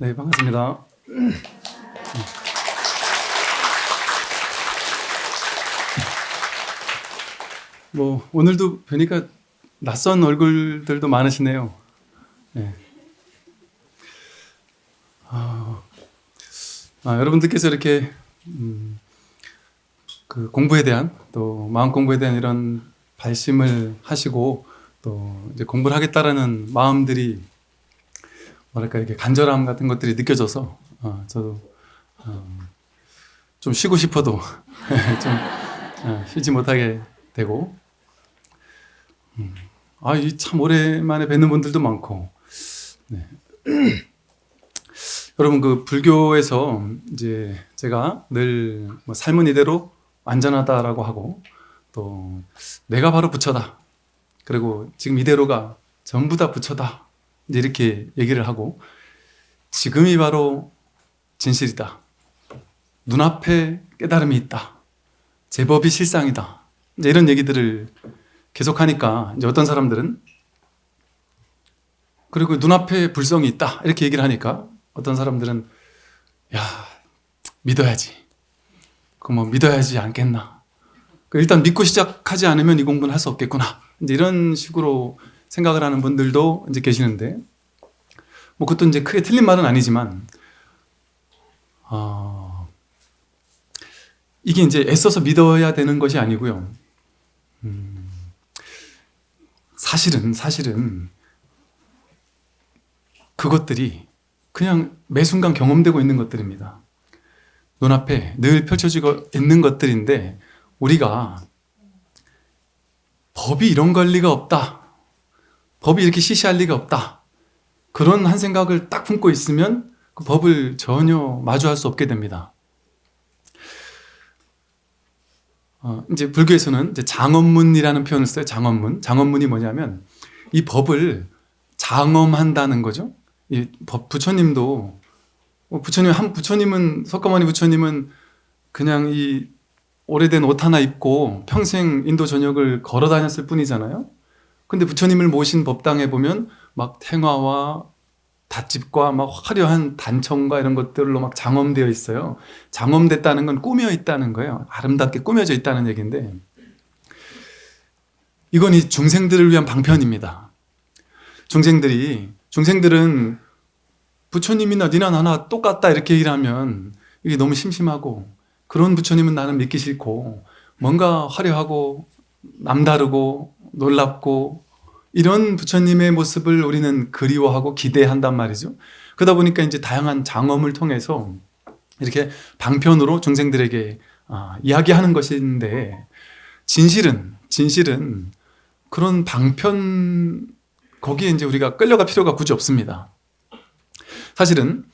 네, 반갑습니다. 뭐 오늘도 뵈니까 낯선 얼굴들도 많으시네요. 네. 아, 아, 여러분들께서 이렇게 음, 그 공부에 대한 또 마음 공부에 대한 이런 발심을 하시고 또 이제 공부를 하겠다라는 마음들이 뭐랄까 이렇게 간절함 같은 것들이 느껴져서 어, 저도 어, 좀 쉬고 싶어도 좀 어, 쉬지 못하게 되고. 음, 아이 참 오랜만에 뵙는 분들도 많고. 네. 여러분 그 불교에서 이제 제가 늘 뭐 삶은 이대로 안전하다라고 하고 또 내가 바로 부처다. 그리고 지금 이대로가 전부 다 부처다 이렇게 얘기를 하고 지금이 바로 진실이다. 눈앞에 깨달음이 있다. 제법이 실상이다. 이제 이런 얘기들을 계속하니까 이제 어떤 사람들은 그리고 눈앞에 불성이 있다. 이렇게 얘기를 하니까 어떤 사람들은 야 믿어야지. 그 뭐 믿어야지 않겠나. 그 일단 믿고 시작하지 않으면 이 공부는 할 수 없겠구나. 이제 이런 식으로 생각을 하는 분들도 이제 계시는데 뭐 그것도 이제 크게 틀린 말은 아니지만 어, 이게 이제 애써서 믿어야 되는 것이 아니고요. 음, 사실은 사실은 그것들이 그냥 매 순간 경험되고 있는 것들입니다. 눈앞에 늘 펼쳐지고 있는 것들인데 우리가 법이 이런 걸 리가 없다. 법이 이렇게 시시할 리가 없다. 그런 한 생각을 딱 품고 있으면 그 법을 전혀 마주할 수 없게 됩니다. 어, 이제 불교에서는 이제 장엄문이라는 표현을 써요. 장엄문. 장엄문이 뭐냐면 이 법을 장엄한다는 거죠. 이 법, 부처님도 어, 부처님 한 부처님은 석가모니 부처님은 그냥 이 오래된 옷 하나 입고 평생 인도 전역을 걸어 다녔을 뿐이잖아요. 근데 부처님을 모신 법당에 보면 막 탱화와 닷집과 막 화려한 단청과 이런 것들로 막 장엄되어 있어요. 장엄됐다는 건 꾸며 있다는 거예요. 아름답게 꾸며져 있다는 얘기인데 이건 이 중생들을 위한 방편입니다. 중생들이 중생들은 부처님이나 니나 나나 똑같다 이렇게 얘기를 하면 이게 너무 심심하고 그런 부처님은 나는 믿기 싫고 뭔가 화려하고 남다르고 놀랍고 이런 부처님의 모습을 우리는 그리워하고 기대한단 말이죠. 그러다 보니까 이제 다양한 장엄을 통해서 이렇게 방편으로 중생들에게 아, 이야기하는 것인데 진실은 진실은 그런 방편 거기에 이제 우리가 끌려갈 필요가 굳이 없습니다. 사실은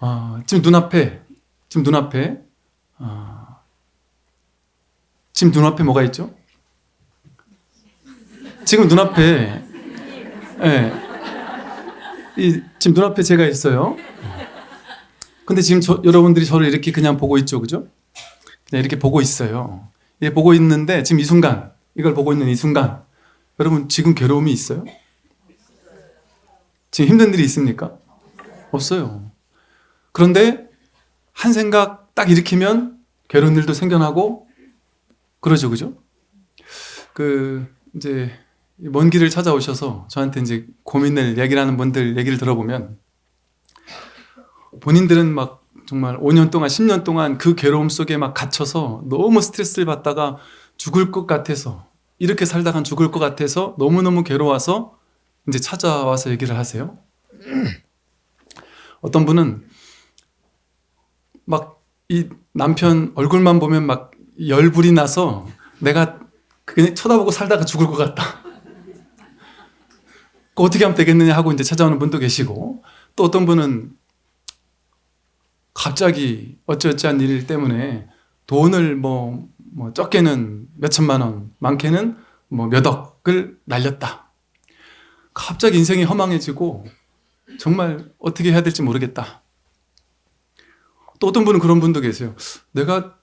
어, 지금 눈앞에 지금 눈앞에 어, 지금 눈앞에 뭐가 있죠? 지금 눈앞에 예, 이, 지금 눈앞에 제가 있어요. 근데 지금 저, 여러분들이 저를 이렇게 그냥 보고 있죠, 그죠? 그냥 이렇게 보고 있어요. 예, 보고 있는데 지금 이 순간 이걸 보고 있는 이 순간 여러분 지금 괴로움이 있어요? 지금 힘든 일이 있습니까? 없어요. 그런데 한 생각 딱 일으키면 괴로운 일도 생겨나고 그러죠, 그죠? 그 이제 먼 길을 찾아오셔서 저한테 이제 고민을 얘기를 하는 분들 얘기를 들어보면 본인들은 막 정말 5년 동안 10년 동안 그 괴로움 속에 막 갇혀서 너무 스트레스를 받다가 죽을 것 같아서 이렇게 살다간 죽을 것 같아서 너무너무 괴로워서 이제 찾아와서 얘기를 하세요. 어떤 분은 막 이 남편 얼굴만 보면 막 열불이 나서 내가 그냥 쳐다보고 살다가 죽을 것 같다. 그 어떻게 하면 되겠느냐 하고 이제 찾아오는 분도 계시고 또 어떤 분은 갑자기 어찌어찌한 일 때문에 돈을 뭐, 뭐 적게는 몇 천만 원, 많게는 뭐 몇 억을 날렸다. 갑자기 인생이 허망해지고 정말 어떻게 해야 될지 모르겠다. 또 어떤 분은 그런 분도 계세요. 내가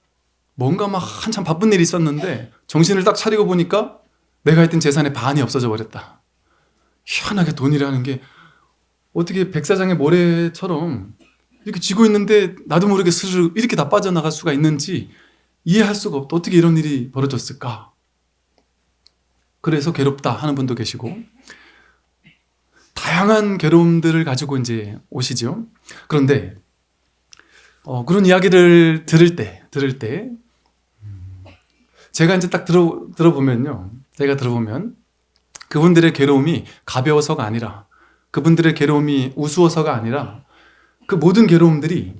뭔가 막 한참 바쁜 일이 있었는데 정신을 딱 차리고 보니까 내가 했던 재산의 반이 없어져 버렸다. 희한하게 돈이라는 게 어떻게 백사장의 모래처럼 이렇게 쥐고 있는데 나도 모르게 스르르 이렇게 다 빠져나갈 수가 있는지 이해할 수가 없다. 어떻게 이런 일이 벌어졌을까? 그래서 괴롭다 하는 분도 계시고 다양한 괴로움들을 가지고 이제 오시죠. 그런데 어, 그런 이야기를 들을 때, 들을 때 음, 제가 이제 딱 들어 들어보면요, 제가 들어보면 그분들의 괴로움이 가벼워서가 아니라 그분들의 괴로움이 우스워서가 아니라 그 모든 괴로움들이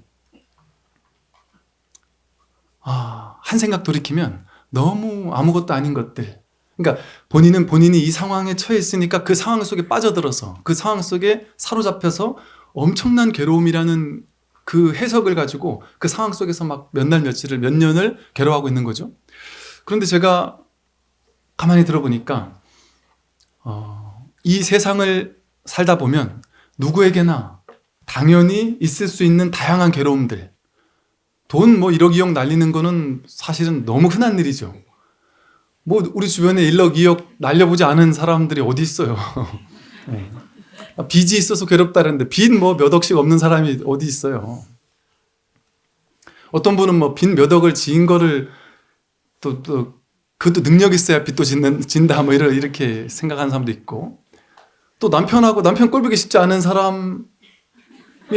아, 한 생각 돌이키면 너무 아무것도 아닌 것들 그러니까 본인은 본인이 이 상황에 처해 있으니까 그 상황 속에 빠져들어서 그 상황 속에 사로잡혀서 엄청난 괴로움이라는 그 해석을 가지고 그 상황 속에서 막 몇 날 며칠을 몇 년을 괴로워하고 있는 거죠. 그런데 제가 가만히 들어보니까 어, 이 세상을 살다 보면 누구에게나 당연히 있을 수 있는 다양한 괴로움들 돈 뭐 1억 2억 날리는 거는 사실은 너무 흔한 일이죠. 뭐 우리 주변에 1억 2억 날려보지 않은 사람들이 어디 있어요. 네. 빚이 있어서 괴롭다는데 빚 뭐 몇 억씩 없는 사람이 어디 있어요. 어떤 분은 뭐 빚 몇 억을 지은 거를 또, 또 그것도 능력 있어야 빚도 짓는, 진다 뭐 이렇게 생각하는 사람도 있고 또 남편하고 남편 꼴보기 쉽지 않은 사람이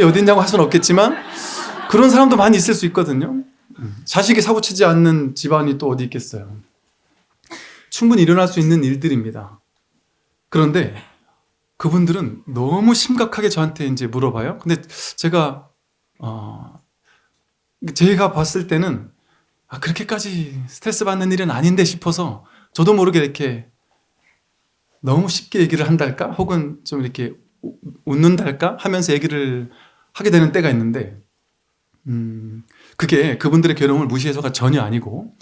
어디 있냐고 할 수는 없겠지만 그런 사람도 많이 있을 수 있거든요. 자식이 사고치지 않는 집안이 또 어디 있겠어요. 충분히 일어날 수 있는 일들입니다. 그런데 그분들은 너무 심각하게 저한테 이제 물어봐요. 근데 제가 어 제가 봤을 때는 아, 그렇게까지 스트레스 받는 일은 아닌데 싶어서 저도 모르게 이렇게 너무 쉽게 얘기를 한달까? 혹은 좀 이렇게 웃는달까? 하면서 얘기를 하게 되는 때가 있는데 음, 그게 그분들의 괴로움을 무시해서가 전혀 아니고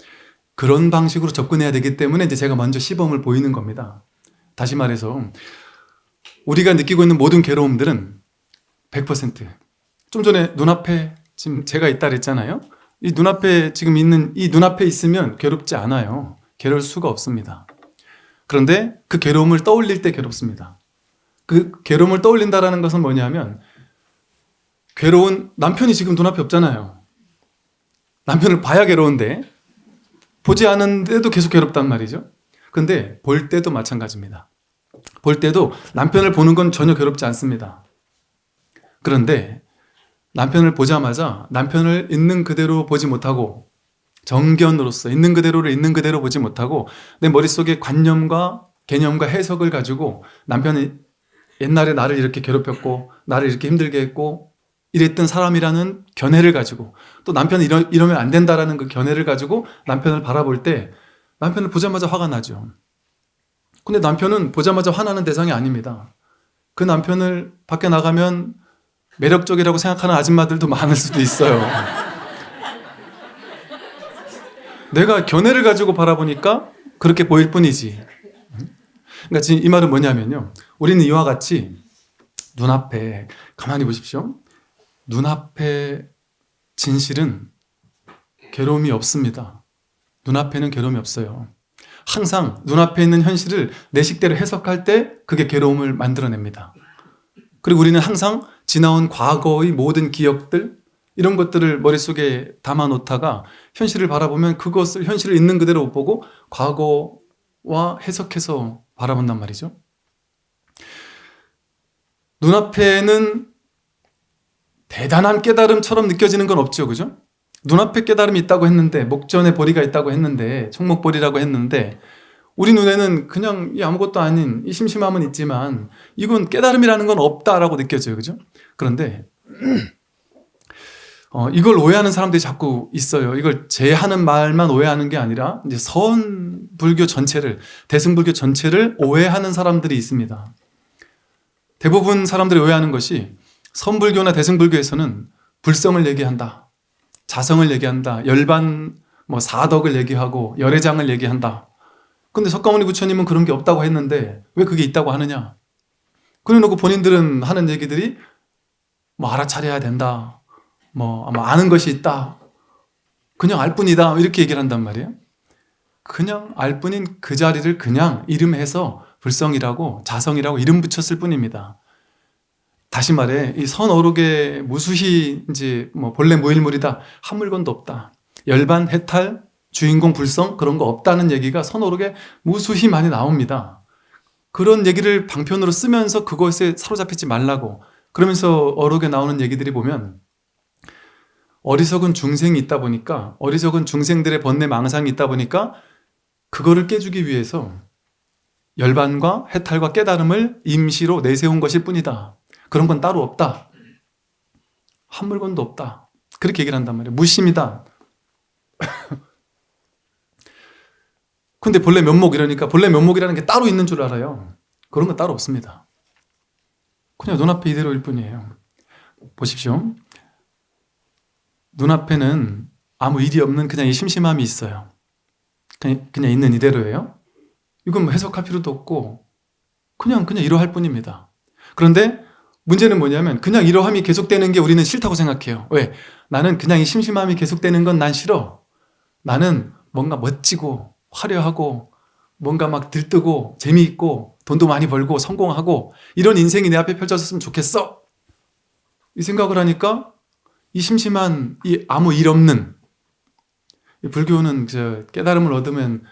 그런 방식으로 접근해야 되기 때문에 이제 제가 먼저 시범을 보이는 겁니다. 다시 말해서 우리가 느끼고 있는 모든 괴로움들은 100%좀 전에 눈앞에 지금 제가 있다 그랬잖아요. 이 눈앞에 지금 있는 이 눈앞에 있으면 괴롭지 않아요. 괴로울 수가 없습니다. 그런데 그 괴로움을 떠올릴 때 괴롭습니다. 그 괴로움을 떠올린다는 것은 뭐냐면 괴로운 남편이 지금 눈앞에 없잖아요. 남편을 봐야 괴로운데 보지 않은데도 계속 괴롭단 말이죠. 근데 볼 때도 마찬가지입니다. 볼 때도 남편을 보는 건 전혀 괴롭지 않습니다. 그런데 남편을 보자마자 남편을 있는 그대로 보지 못하고 정견으로서 있는 그대로를 있는 그대로 보지 못하고 내 머릿속에 관념과 개념과 해석을 가지고 남편이 옛날에 나를 이렇게 괴롭혔고 나를 이렇게 힘들게 했고 이랬던 사람이라는 견해를 가지고 또 남편이 이러, 이러면 안 된다라는 그 견해를 가지고 남편을 바라볼 때 남편을 보자마자 화가 나죠. 근데 남편은 보자마자 화나는 대상이 아닙니다. 그 남편을 밖에 나가면 매력적이라고 생각하는 아줌마들도 많을 수도 있어요. 내가 견해를 가지고 바라보니까 그렇게 보일 뿐이지. 그러니까 지금 이 말은 뭐냐면요. 우리는 이와 같이 눈앞에 가만히 보십시오. 눈앞에 진실은 괴로움이 없습니다. 눈앞에는 괴로움이 없어요. 항상 눈앞에 있는 현실을 내 식대로 해석할 때 그게 괴로움을 만들어냅니다. 그리고 우리는 항상 지나온 과거의 모든 기억들 이런 것들을 머릿속에 담아놓다가 현실을 바라보면 그것을 현실을 있는 그대로 못 보고 과거와 해석해서 바라본단 말이죠. 눈앞에는 대단한 깨달음처럼 느껴지는 건 없죠. 그죠? 눈앞에 깨달음이 있다고 했는데 목전에 보리가 있다고 했는데 총목보리라고 했는데 우리 눈에는 그냥 아무것도 아닌 이 심심함은 있지만 이건 깨달음이라는 건 없다라고 느껴져요. 그죠? 그런데 어, 이걸 오해하는 사람들이 자꾸 있어요. 이걸 제 하는 말만 오해하는 게 아니라 이제 선 불교 전체를 대승불교 전체를 오해하는 사람들이 있습니다. 대부분 사람들이 오해하는 것이 선불교나 대승불교에서는 불성을 얘기한다. 자성을 얘기한다. 열반 뭐 사덕을 얘기하고 열애장을 얘기한다. 근데 석가모니 부처님은 그런 게 없다고 했는데 왜 그게 있다고 하느냐? 그래 놓고 본인들은 하는 얘기들이 뭐 알아차려야 된다. 뭐 아마 아는 것이 있다. 그냥 알 뿐이다. 이렇게 얘기를 한단 말이에요. 그냥 알 뿐인 그 자리를 그냥 이름해서 불성이라고 자성이라고 이름 붙였을 뿐입니다. 다시 말해 이 선어록의 무수히 이제 뭐 본래 무일물이다 한 물건도 없다 열반 해탈 주인공 불성? 그런 거 없다는 얘기가 선어록에 무수히 많이 나옵니다. 그런 얘기를 방편으로 쓰면서 그것에 사로잡히지 말라고 그러면서 어록에 나오는 얘기들이 보면 어리석은 중생이 있다 보니까 어리석은 중생들의 번뇌 망상이 있다 보니까 그거를 깨주기 위해서 열반과 해탈과 깨달음을 임시로 내세운 것일 뿐이다. 그런 건 따로 없다. 한 물건도 없다. 그렇게 얘기를 한단 말이에요. 무심이다 근데 본래 면목 이러니까 본래 면목이라는 게 따로 있는 줄 알아요. 그런 건 따로 없습니다. 그냥 눈앞에 이대로일 뿐이에요. 보십시오. 눈앞에는 아무 일이 없는 그냥 이 심심함이 있어요. 그냥, 그냥 있는 이대로예요. 이건 뭐 해석할 필요도 없고 그냥 그냥 이러할 뿐입니다. 그런데 문제는 뭐냐면 그냥 이러함이 계속되는 게 우리는 싫다고 생각해요. 왜? 나는 그냥 이 심심함이 계속되는 건 난 싫어. 나는 뭔가 멋지고 화려하고 뭔가 막 들뜨고 재미있고 돈도 많이 벌고 성공하고 이런 인생이 내 앞에 펼쳐졌으면 좋겠어. 이 생각을 하니까 이 심심한 이 아무 일 없는 이 불교는 저 깨달음을 얻으면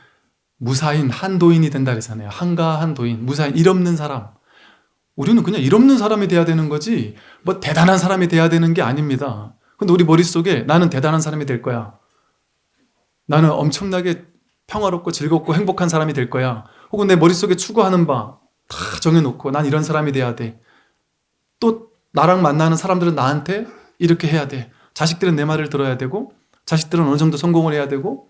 무사인 한도인이 된다 그러잖아요. 한가한 도인 무사인 일 없는 사람. 우리는 그냥 일 없는 사람이 돼야 되는 거지 뭐 대단한 사람이 돼야 되는 게 아닙니다. 근데 우리 머릿속에 나는 대단한 사람이 될 거야. 나는 엄청나게 평화롭고 즐겁고 행복한 사람이 될 거야. 혹은 내 머릿속에 추구하는 바 다 정해놓고 난 이런 사람이 돼야 돼또 나랑 만나는 사람들은 나한테 이렇게 해야 돼. 자식들은 내 말을 들어야 되고 자식들은 어느 정도 성공을 해야 되고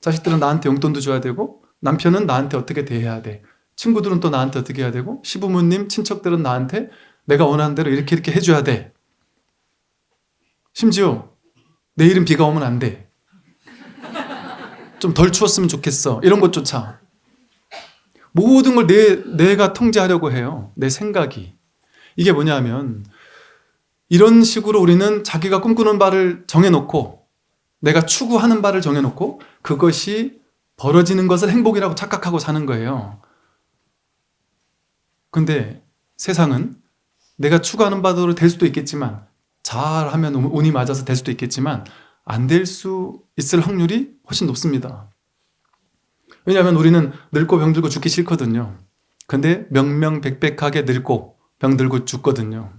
자식들은 나한테 용돈도 줘야 되고 남편은 나한테 어떻게 대해야 돼. 친구들은 또 나한테 어떻게 해야 되고 시부모님, 친척들은 나한테 내가 원하는 대로 이렇게 이렇게 해줘야 돼. 심지어 내일은 비가 오면 안돼 좀 덜 추웠으면 좋겠어. 이런 것조차. 모든 걸 내, 내가 통제하려고 해요. 내 생각이. 이게 뭐냐면 이런 식으로 우리는 자기가 꿈꾸는 바를 정해놓고 내가 추구하는 바를 정해놓고 그것이 벌어지는 것을 행복이라고 착각하고 사는 거예요. 근데 세상은 내가 추구하는 바대로 될 수도 있겠지만 잘하면 운이 맞아서 될 수도 있겠지만 안 될 수 있을 확률이 훨씬 높습니다. 왜냐하면 우리는 늙고 병들고 죽기 싫거든요. 근데 명명백백하게 늙고 병들고 죽거든요.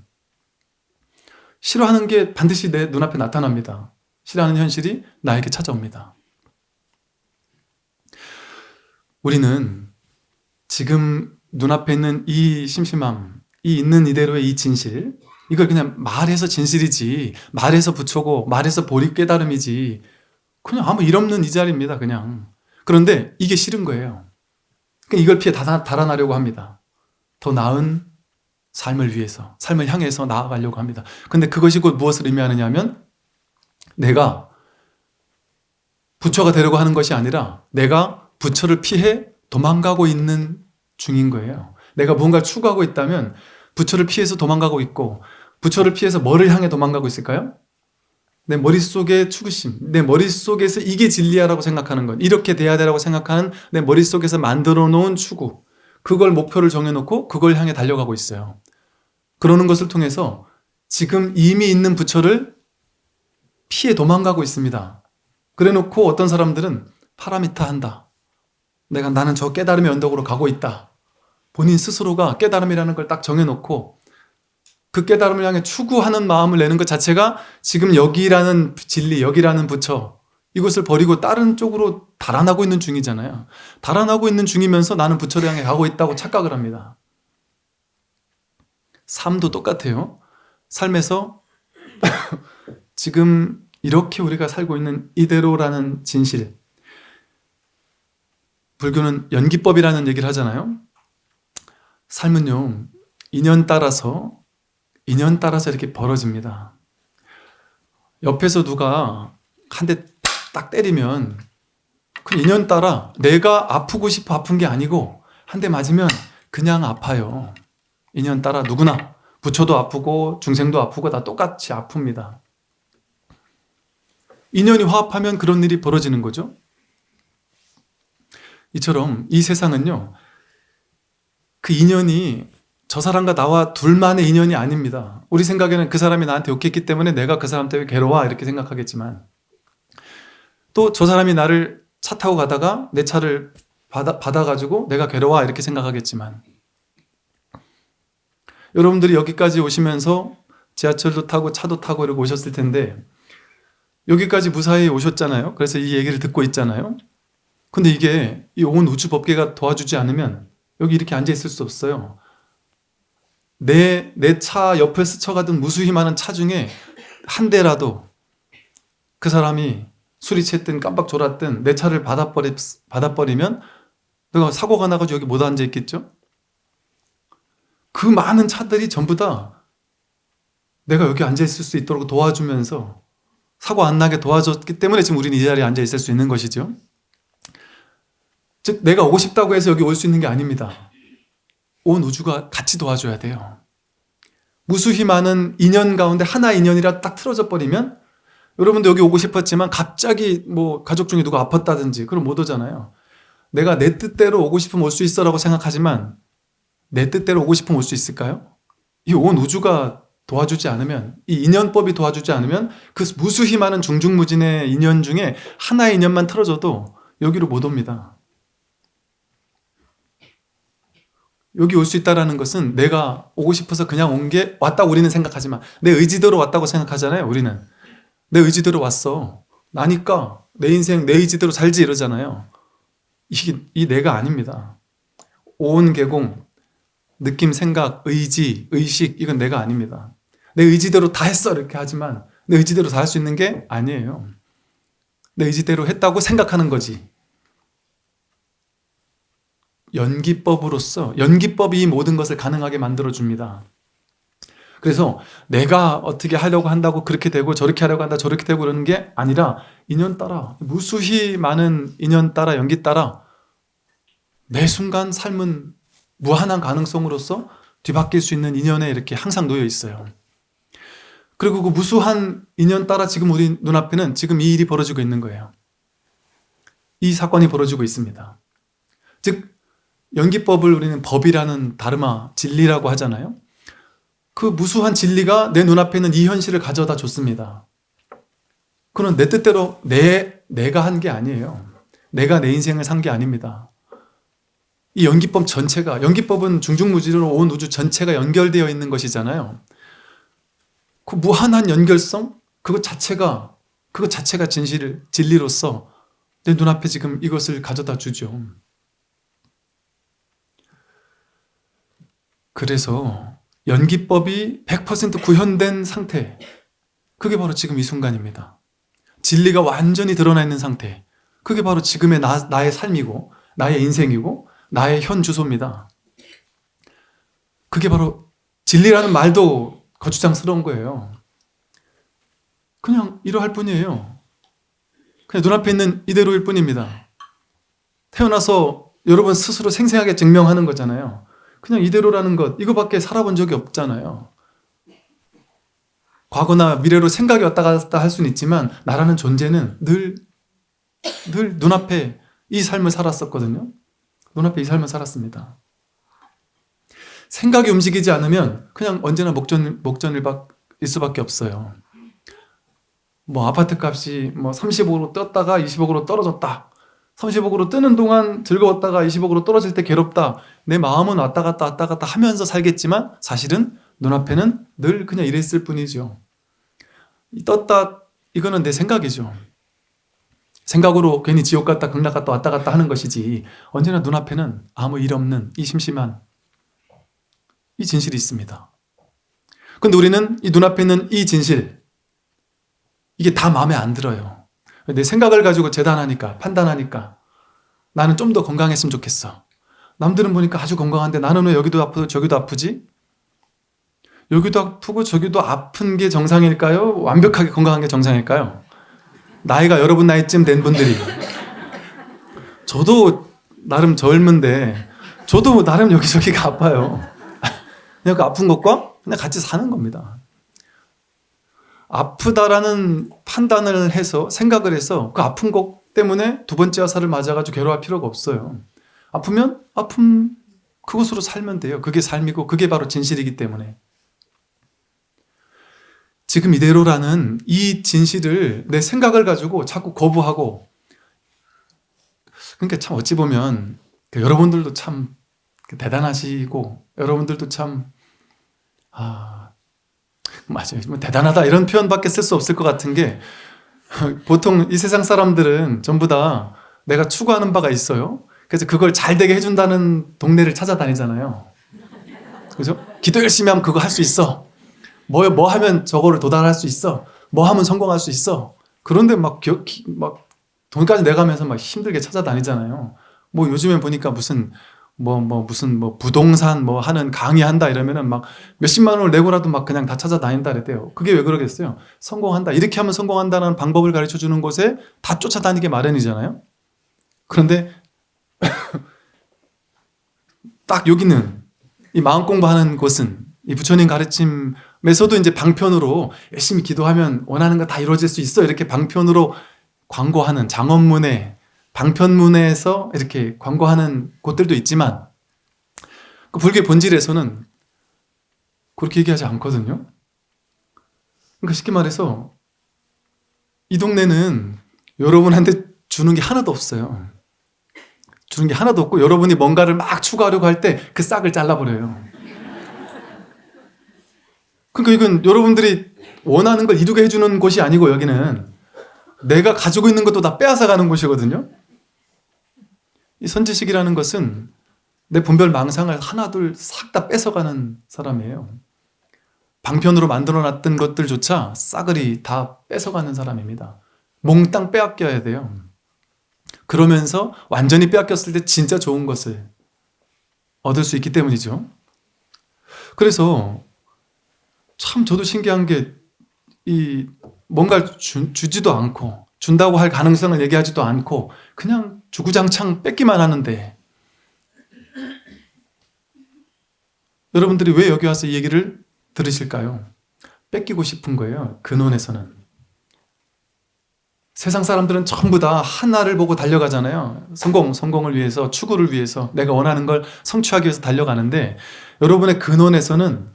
싫어하는 게 반드시 내 눈앞에 나타납니다. 싫어하는 현실이 나에게 찾아옵니다. 우리는 지금 눈앞에 있는 이 심심함 이 있는 이대로의 이 진실 이걸 그냥 말해서 진실이지 말해서 부처고 말해서 보리 깨달음이지. 그냥 아무 일 없는 이 자리입니다 그냥. 그런데 이게 싫은 거예요. 그러니까 이걸 피해 달아나려고 합니다. 더 나은 삶을 위해서 삶을 향해서 나아가려고 합니다. 근데 그것이 곧 무엇을 의미하느냐 하면 내가 부처가 되려고 하는 것이 아니라 내가 부처를 피해 도망가고 있는 중인 거예요. 내가 뭔가 추구하고 있다면 부처를 피해서 도망가고 있고 부처를 피해서 뭐를 향해 도망가고 있을까요? 내 머릿속의 추구심, 내 머릿속에서 이게 진리야라고 생각하는 것 이렇게 돼야 되라고 생각하는 내 머릿속에서 만들어 놓은 추구 그걸 목표를 정해놓고 그걸 향해 달려가고 있어요. 그러는 것을 통해서 지금 이미 있는 부처를 피해 도망가고 있습니다. 그래 놓고 어떤 사람들은 파라미타 한다. 내가 나는 저 깨달음의 언덕으로 가고 있다. 본인 스스로가 깨달음이라는 걸 딱 정해놓고 그 깨달음을 향해 추구하는 마음을 내는 것 자체가 지금 여기라는 진리, 여기라는 부처 이것을 버리고 다른 쪽으로 달아나고 있는 중이잖아요. 달아나고 있는 중이면서 나는 부처를 향해 가고 있다고 착각을 합니다. 삶도 똑같아요. 삶에서 지금 이렇게 우리가 살고 있는 이대로라는 진실. 불교는 연기법이라는 얘기를 하잖아요. 삶은요 인연 따라서 인연 따라서 이렇게 벌어집니다. 옆에서 누가 한 대 딱 때리면 그 인연 따라 내가 아프고 싶어 아픈 게 아니고 한 대 맞으면 그냥 아파요. 인연 따라 누구나. 부처도 아프고 중생도 아프고 다 똑같이 아픕니다. 인연이 화합하면 그런 일이 벌어지는 거죠. 이처럼 이 세상은요 그 인연이 저 사람과 나와 둘만의 인연이 아닙니다. 우리 생각에는 그 사람이 나한테 욕했기 때문에 내가 그 사람 때문에 괴로워 이렇게 생각하겠지만 또 저 사람이 나를 차 타고 가다가 내 차를 받아, 받아가지고 내가 괴로워 이렇게 생각하겠지만 여러분들이 여기까지 오시면서 지하철도 타고 차도 타고 이렇게 오셨을 텐데 여기까지 무사히 오셨잖아요. 그래서 이 얘기를 듣고 있잖아요. 근데 이게 이 온 우주 법계가 도와주지 않으면 여기 이렇게 앉아 있을 수 없어요. 내 내 차 옆을 스쳐가던 무수히 많은 차 중에 한 대라도 그 사람이 술이 취했든 깜빡 졸았든 내 차를 받아버리, 받아버리면 내가 사고가 나가지고 여기 못 앉아 있겠죠? 그 많은 차들이 전부 다 내가 여기 앉아 있을 수 있도록 도와주면서 사고 안 나게 도와줬기 때문에 지금 우리는 이 자리에 앉아 있을 수 있는 것이죠. 즉 내가 오고 싶다고 해서 여기 올 수 있는 게 아닙니다. 온 우주가 같이 도와줘야 돼요. 무수히 많은 인연 가운데 하나 인연이라 딱 틀어져 버리면 여러분도 여기 오고 싶었지만 갑자기 뭐 가족 중에 누가 아팠다든지 그럼 못 오잖아요. 내가 내 뜻대로 오고 싶으면 올 수 있어 라고 생각하지만 내 뜻대로 오고 싶으면 올 수 있을까요? 이 온 우주가 도와주지 않으면 이 인연법이 도와주지 않으면 그 무수히 많은 중중무진의 인연 중에 하나의 인연만 틀어져도 여기로 못 옵니다. 여기 올 수 있다는 것은 내가 오고 싶어서 그냥 온 게 왔다고 우리는 생각하지만 내 의지대로 왔다고 생각하잖아요 우리는. 내 의지대로 왔어. 나니까 내 인생 내 의지대로 살지 이러잖아요. 이게 이 내가 아닙니다. 온 개공 느낌, 생각, 의지, 의식 이건 내가 아닙니다. 내 의지대로 다 했어 이렇게 하지만 내 의지대로 다 할 수 있는 게 아니에요. 내 의지대로 했다고 생각하는 거지 연기법으로서 연기법이 이 모든 것을 가능하게 만들어줍니다. 그래서 내가 어떻게 하려고 한다고 그렇게 되고 저렇게 하려고 한다 저렇게 되고 그러는 게 아니라 인연 따라 무수히 많은 인연 따라 연기 따라 매 순간 삶은 무한한 가능성으로서 뒤바뀔 수 있는 인연에 이렇게 항상 놓여 있어요. 그리고 그 무수한 인연 따라 지금 우리 눈앞에는 지금 이 일이 벌어지고 있는 거예요. 이 사건이 벌어지고 있습니다. 즉 연기법을 우리는 법이라는 다르마, 진리라고 하잖아요. 그 무수한 진리가 내 눈앞에 있는 이 현실을 가져다 줬습니다. 그건 내 뜻대로 내, 내가 한 게 아니에요. 내가 내 인생을 산 게 아닙니다. 이 연기법 전체가 연기법은 중중무지로 온 우주 전체가 연결되어 있는 것이잖아요. 그 무한한 연결성 그것 자체가 그것 자체가 진실 진리로서 내 눈앞에 지금 이것을 가져다 주죠 그래서 연기법이 100% 구현된 상태. 그게 바로 지금 이 순간입니다. 진리가 완전히 드러나 있는 상태. 그게 바로 지금의 나, 나의 삶이고 나의 인생이고 나의 현 주소입니다. 그게 바로 진리라는 말도 거추장스러운 거예요. 그냥 이러할 뿐이에요. 그냥 눈앞에 있는 이대로일 뿐입니다. 태어나서 여러분 스스로 생생하게 증명하는 거잖아요 그냥 이대로라는 것 이거밖에 살아본 적이 없잖아요. 과거나 미래로 생각이 왔다 갔다 할 수는 있지만 나라는 존재는 늘, 늘 눈앞에 이 삶을 살았었거든요. 눈앞에 이 삶을 살았습니다. 생각이 움직이지 않으면 그냥 언제나 목전, 목전일 수밖에 없어요. 뭐 아파트 값이 뭐 30억으로 떴다가 20억으로 떨어졌다 30억으로 뜨는 동안 즐거웠다가 20억으로 떨어질 때 괴롭다 내 마음은 왔다 갔다 왔다 갔다 하면서 살겠지만 사실은 눈앞에는 늘 그냥 이랬을 뿐이죠. 떴다 이거는 내 생각이죠. 생각으로 괜히 지옥 갔다 극락 갔다 왔다 갔다 하는 것이지 언제나 눈앞에는 아무 일 없는 이 심심한 이 진실이 있습니다. 근데 우리는 이 눈앞에 있는 이 진실 이게 다 마음에 안 들어요 내 생각을 가지고 재단하니까 판단하니까 나는 좀 더 건강했으면 좋겠어 남들은 보니까 아주 건강한데 나는 왜 여기도 아프고 저기도 아프지? 여기도 아프고 저기도 아픈 게 정상일까요? 완벽하게 건강한 게 정상일까요? 나이가 여러분 나이쯤 된 분들이 저도 나름 젊은데 저도 나름 여기저기가 아파요 그냥 그 아픈 것과 그냥 같이 사는 겁니다 아프다라는 판단을 해서 생각을 해서 그 아픈 것 때문에 두 번째 화살을 맞아가지고 괴로워할 필요가 없어요 아프면 아픔 그것으로 살면 돼요. 그게 삶이고 그게 바로 진실이기 때문에. 지금 이대로라는 이 진실을 내 생각을 가지고 자꾸 거부하고 그러니까 참 어찌 보면 그 여러분들도 참 대단하시고 여러분들도 참 아, 맞아요. 뭐 대단하다 이런 표현밖에 쓸 수 없을 것 같은 게 보통 이 세상 사람들은 전부 다 내가 추구하는 바가 있어요. 그래서 그걸 잘 되게 해준다는 동네를 찾아다니잖아요. 그죠? 기도 열심히 하면 그거 할 수 있어. 뭐, 뭐 하면 저거를 도달할 수 있어. 뭐 하면 성공할 수 있어. 그런데 막, 기, 막 돈까지 내가면서 막 힘들게 찾아다니잖아요. 뭐 요즘에 보니까 무슨 뭐, 뭐, 무슨, 뭐, 부동산 뭐 하는 강의한다 이러면은 막 몇십만 원을 내고라도 막 그냥 다 찾아다닌다 그랬대요. 그게 왜 그러겠어요? 성공한다. 이렇게 하면 성공한다는 방법을 가르쳐 주는 곳에 다 쫓아다니게 마련이잖아요. 그런데 딱 여기는 이 마음 공부하는 곳은 이 부처님 가르침에서도 이제 방편으로 열심히 기도하면 원하는 거 다 이루어질 수 있어 이렇게 방편으로 광고하는 장엄문에 방편문에서 이렇게 광고하는 곳들도 있지만 그 불교의 본질에서는 그렇게 얘기하지 않거든요. 그러니까 쉽게 말해서 이 동네는 여러분한테 주는 게 하나도 없어요. 주는 게 하나도 없고 여러분이 뭔가를 막 추구하려고 할 때 그 싹을 잘라버려요. 그러니까 이건 여러분들이 원하는 걸 이루게 해주는 곳이 아니고 여기는 내가 가지고 있는 것도 다 빼앗아 가는 곳이거든요. 이 선지식이라는 것은 내 분별 망상을 하나둘 싹 다 뺏어가는 사람이에요. 방편으로 만들어놨던 것들조차 싸그리 다 뺏어가는 사람입니다. 몽땅 빼앗겨야 돼요. 그러면서 완전히 빼앗겼을 때 진짜 좋은 것을 얻을 수 있기 때문이죠. 그래서 참 저도 신기한 게 이 뭔가를 주, 주지도 않고 준다고 할 가능성을 얘기하지도 않고 그냥 주구장창 뺏기만 하는데 여러분들이 왜 여기 와서 이 얘기를 들으실까요? 뺏기고 싶은 거예요. 근원에서는. 세상 사람들은 전부 다 하나를 보고 달려가잖아요. 성공, 성공을 위해서, 추구를 위해서, 내가 원하는 걸 성취하기 위해서 달려가는데 여러분의 근원에서는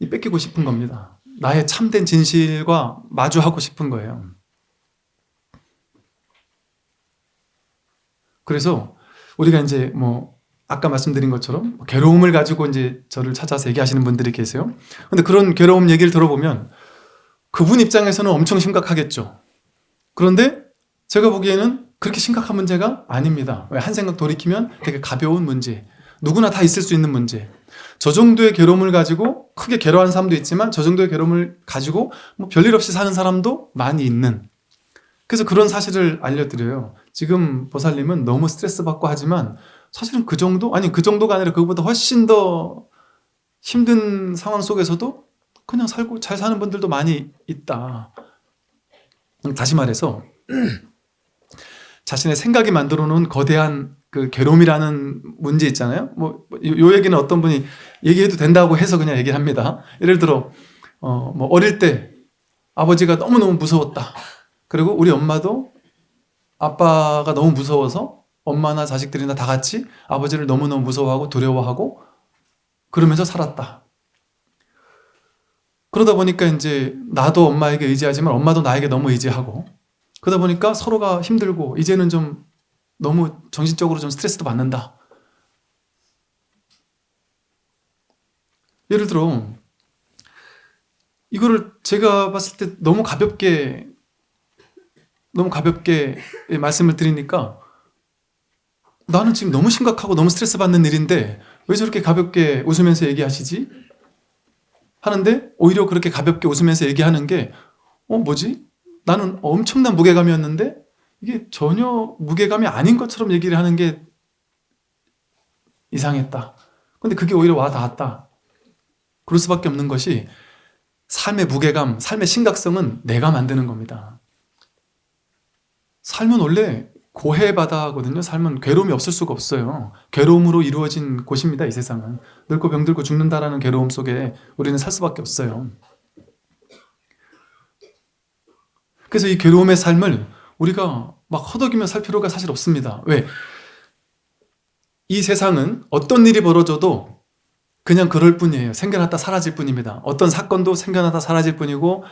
이 뺏기고 싶은 겁니다. 나의 참된 진실과 마주하고 싶은 거예요. 그래서 우리가 이제 뭐 아까 말씀드린 것처럼 괴로움을 가지고 이제 저를 찾아서 얘기하시는 분들이 계세요. 근데 그런 괴로움 얘기를 들어보면 그분 입장에서는 엄청 심각하겠죠. 그런데 제가 보기에는 그렇게 심각한 문제가 아닙니다. 한 생각 돌이키면 되게 가벼운 문제. 누구나 다 있을 수 있는 문제. 저 정도의 괴로움을 가지고 크게 괴로워하는 사람도 있지만 저 정도의 괴로움을 가지고 뭐 별일 없이 사는 사람도 많이 있는 그래서 그런 사실을 알려드려요. 지금 보살님은 너무 스트레스 받고 하지만 사실은 그 정도? 아니 그 정도가 아니라 그보다 훨씬 더 힘든 상황 속에서도 그냥 살고 잘 사는 분들도 많이 있다. 다시 말해서 자신의 생각이 만들어 놓은 거대한 그 괴로움이라는 문제 있잖아요. 뭐, 요, 얘기는 어떤 분이 얘기해도 된다고 해서 그냥 얘기를 합니다. 예를 들어, 어, 뭐 어릴 때 아버지가 너무너무 무서웠다. 그리고 우리 엄마도 아빠가 너무 무서워서 엄마나 자식들이나 다 같이 아버지를 너무너무 무서워하고 두려워하고 그러면서 살았다. 그러다 보니까 이제 나도 엄마에게 의지하지만 엄마도 나에게 너무 의지하고 그러다 보니까 서로가 힘들고 이제는 좀 너무 정신적으로 좀 스트레스도 받는다. 예를 들어 이거를 제가 봤을 때 너무 가볍게 너무 가볍게 말씀을 드리니까 나는 지금 너무 심각하고 너무 스트레스 받는 일인데 왜 저렇게 가볍게 웃으면서 얘기하시지? 하는데 오히려 그렇게 가볍게 웃으면서 얘기하는 게 어 뭐지? 나는 엄청난 무게감이었는데 이게 전혀 무게감이 아닌 것처럼 얘기를 하는 게 이상했다. 근데 그게 오히려 와 닿았다. 그럴 수밖에 없는 것이 삶의 무게감, 삶의 심각성은 내가 만드는 겁니다. 삶은 원래 고해바다거든요. 삶은 괴로움이 없을 수가 없어요. 괴로움으로 이루어진 곳입니다. 이 세상은. 늙고 병들고 죽는다라는 괴로움 속에 우리는 살 수밖에 없어요. 그래서 이 괴로움의 삶을 우리가 막 허덕이며 살 필요가 사실 없습니다. 왜? 이 세상은 어떤 일이 벌어져도 그냥 그럴 뿐이에요. 생겨났다 사라질 뿐입니다. 어떤 사건도 생겨났다 사라질 뿐이고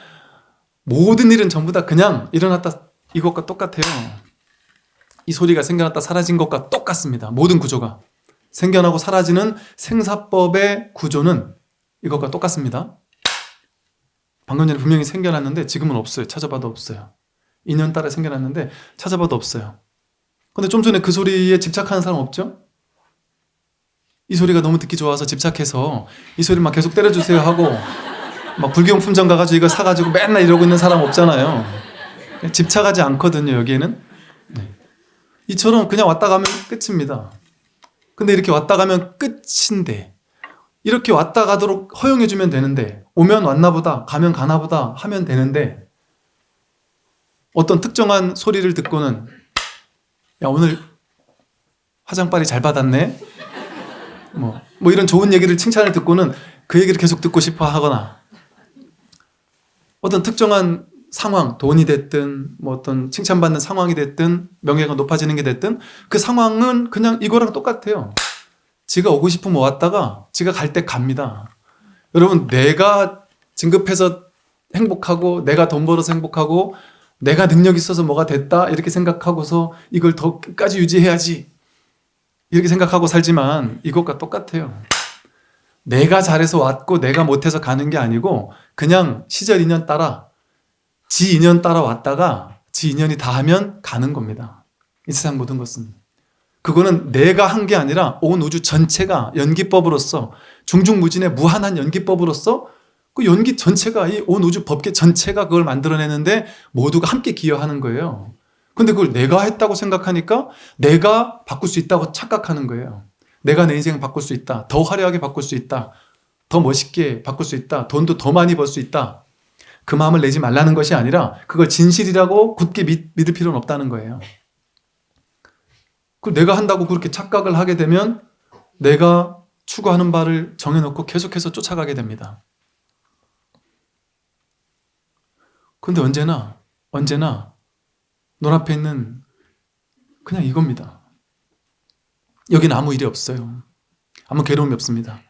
모든 일은 전부 다 그냥 일어났다 이것과 똑같아요. 이 소리가 생겨났다 사라진 것과 똑같습니다. 모든 구조가. 생겨나고 사라지는 생사법의 구조는 이것과 똑같습니다. 방금 전에 분명히 생겨났는데 지금은 없어요. 찾아봐도 없어요. 인연 따라 생겨났는데 찾아봐도 없어요. 근데 좀 전에 그 소리에 집착하는 사람 없죠? 이 소리가 너무 듣기 좋아서 집착해서 이 소리 막 계속 때려주세요 하고 막 불경품점 가가지고 이거 사가지고 맨날 이러고 있는 사람 없잖아요. 집착하지 않거든요, 여기에는. 네. 이처럼 그냥 왔다 가면 끝입니다. 근데 이렇게 왔다 가면 끝인데 이렇게 왔다 가도록 허용해주면 되는데 오면 왔나 보다 가면 가나 보다 하면 되는데 어떤 특정한 소리를 듣고는 야 오늘 화장빨이 잘 받았네 뭐, 뭐 이런 좋은 얘기를 칭찬을 듣고는 그 얘기를 계속 듣고 싶어 하거나 어떤 특정한 상황, 돈이 됐든 뭐 어떤 칭찬받는 상황이 됐든 명예가 높아지는 게 됐든 그 상황은 그냥 이거랑 똑같아요. 지가 오고 싶으면 왔다가 지가 갈 때 갑니다. 여러분 내가 진급해서 행복하고 내가 돈 벌어서 행복하고 내가 능력 있어서 뭐가 됐다 이렇게 생각하고서 이걸 더 끝까지 유지해야지 이렇게 생각하고 살지만 이것과 똑같아요. 내가 잘해서 왔고 내가 못해서 가는 게 아니고 그냥 시절 인연 따라 지 인연 따라 왔다가 지 인연이 다 하면 가는 겁니다. 이 세상 모든 것은. 그거는 내가 한 게 아니라 온 우주 전체가 연기법으로서 중중무진의 무한한 연기법으로서 그 연기 전체가 이 온 우주 법계 전체가 그걸 만들어내는데 모두가 함께 기여하는 거예요. 근데 그걸 내가 했다고 생각하니까 내가 바꿀 수 있다고 착각하는 거예요. 내가 내 인생을 바꿀 수 있다. 더 화려하게 바꿀 수 있다. 더 멋있게 바꿀 수 있다. 돈도 더 많이 벌 수 있다. 그 마음을 내지 말라는 것이 아니라 그걸 진실이라고 굳게 믿, 믿을 필요는 없다는 거예요. 그 내가 한다고 그렇게 착각을 하게 되면 내가 추구하는 바를 정해놓고 계속해서 쫓아가게 됩니다. 근데 언제나 언제나 눈앞에 있는 그냥 이겁니다. 여기는 아무 일이 없어요. 아무 괴로움이 없습니다.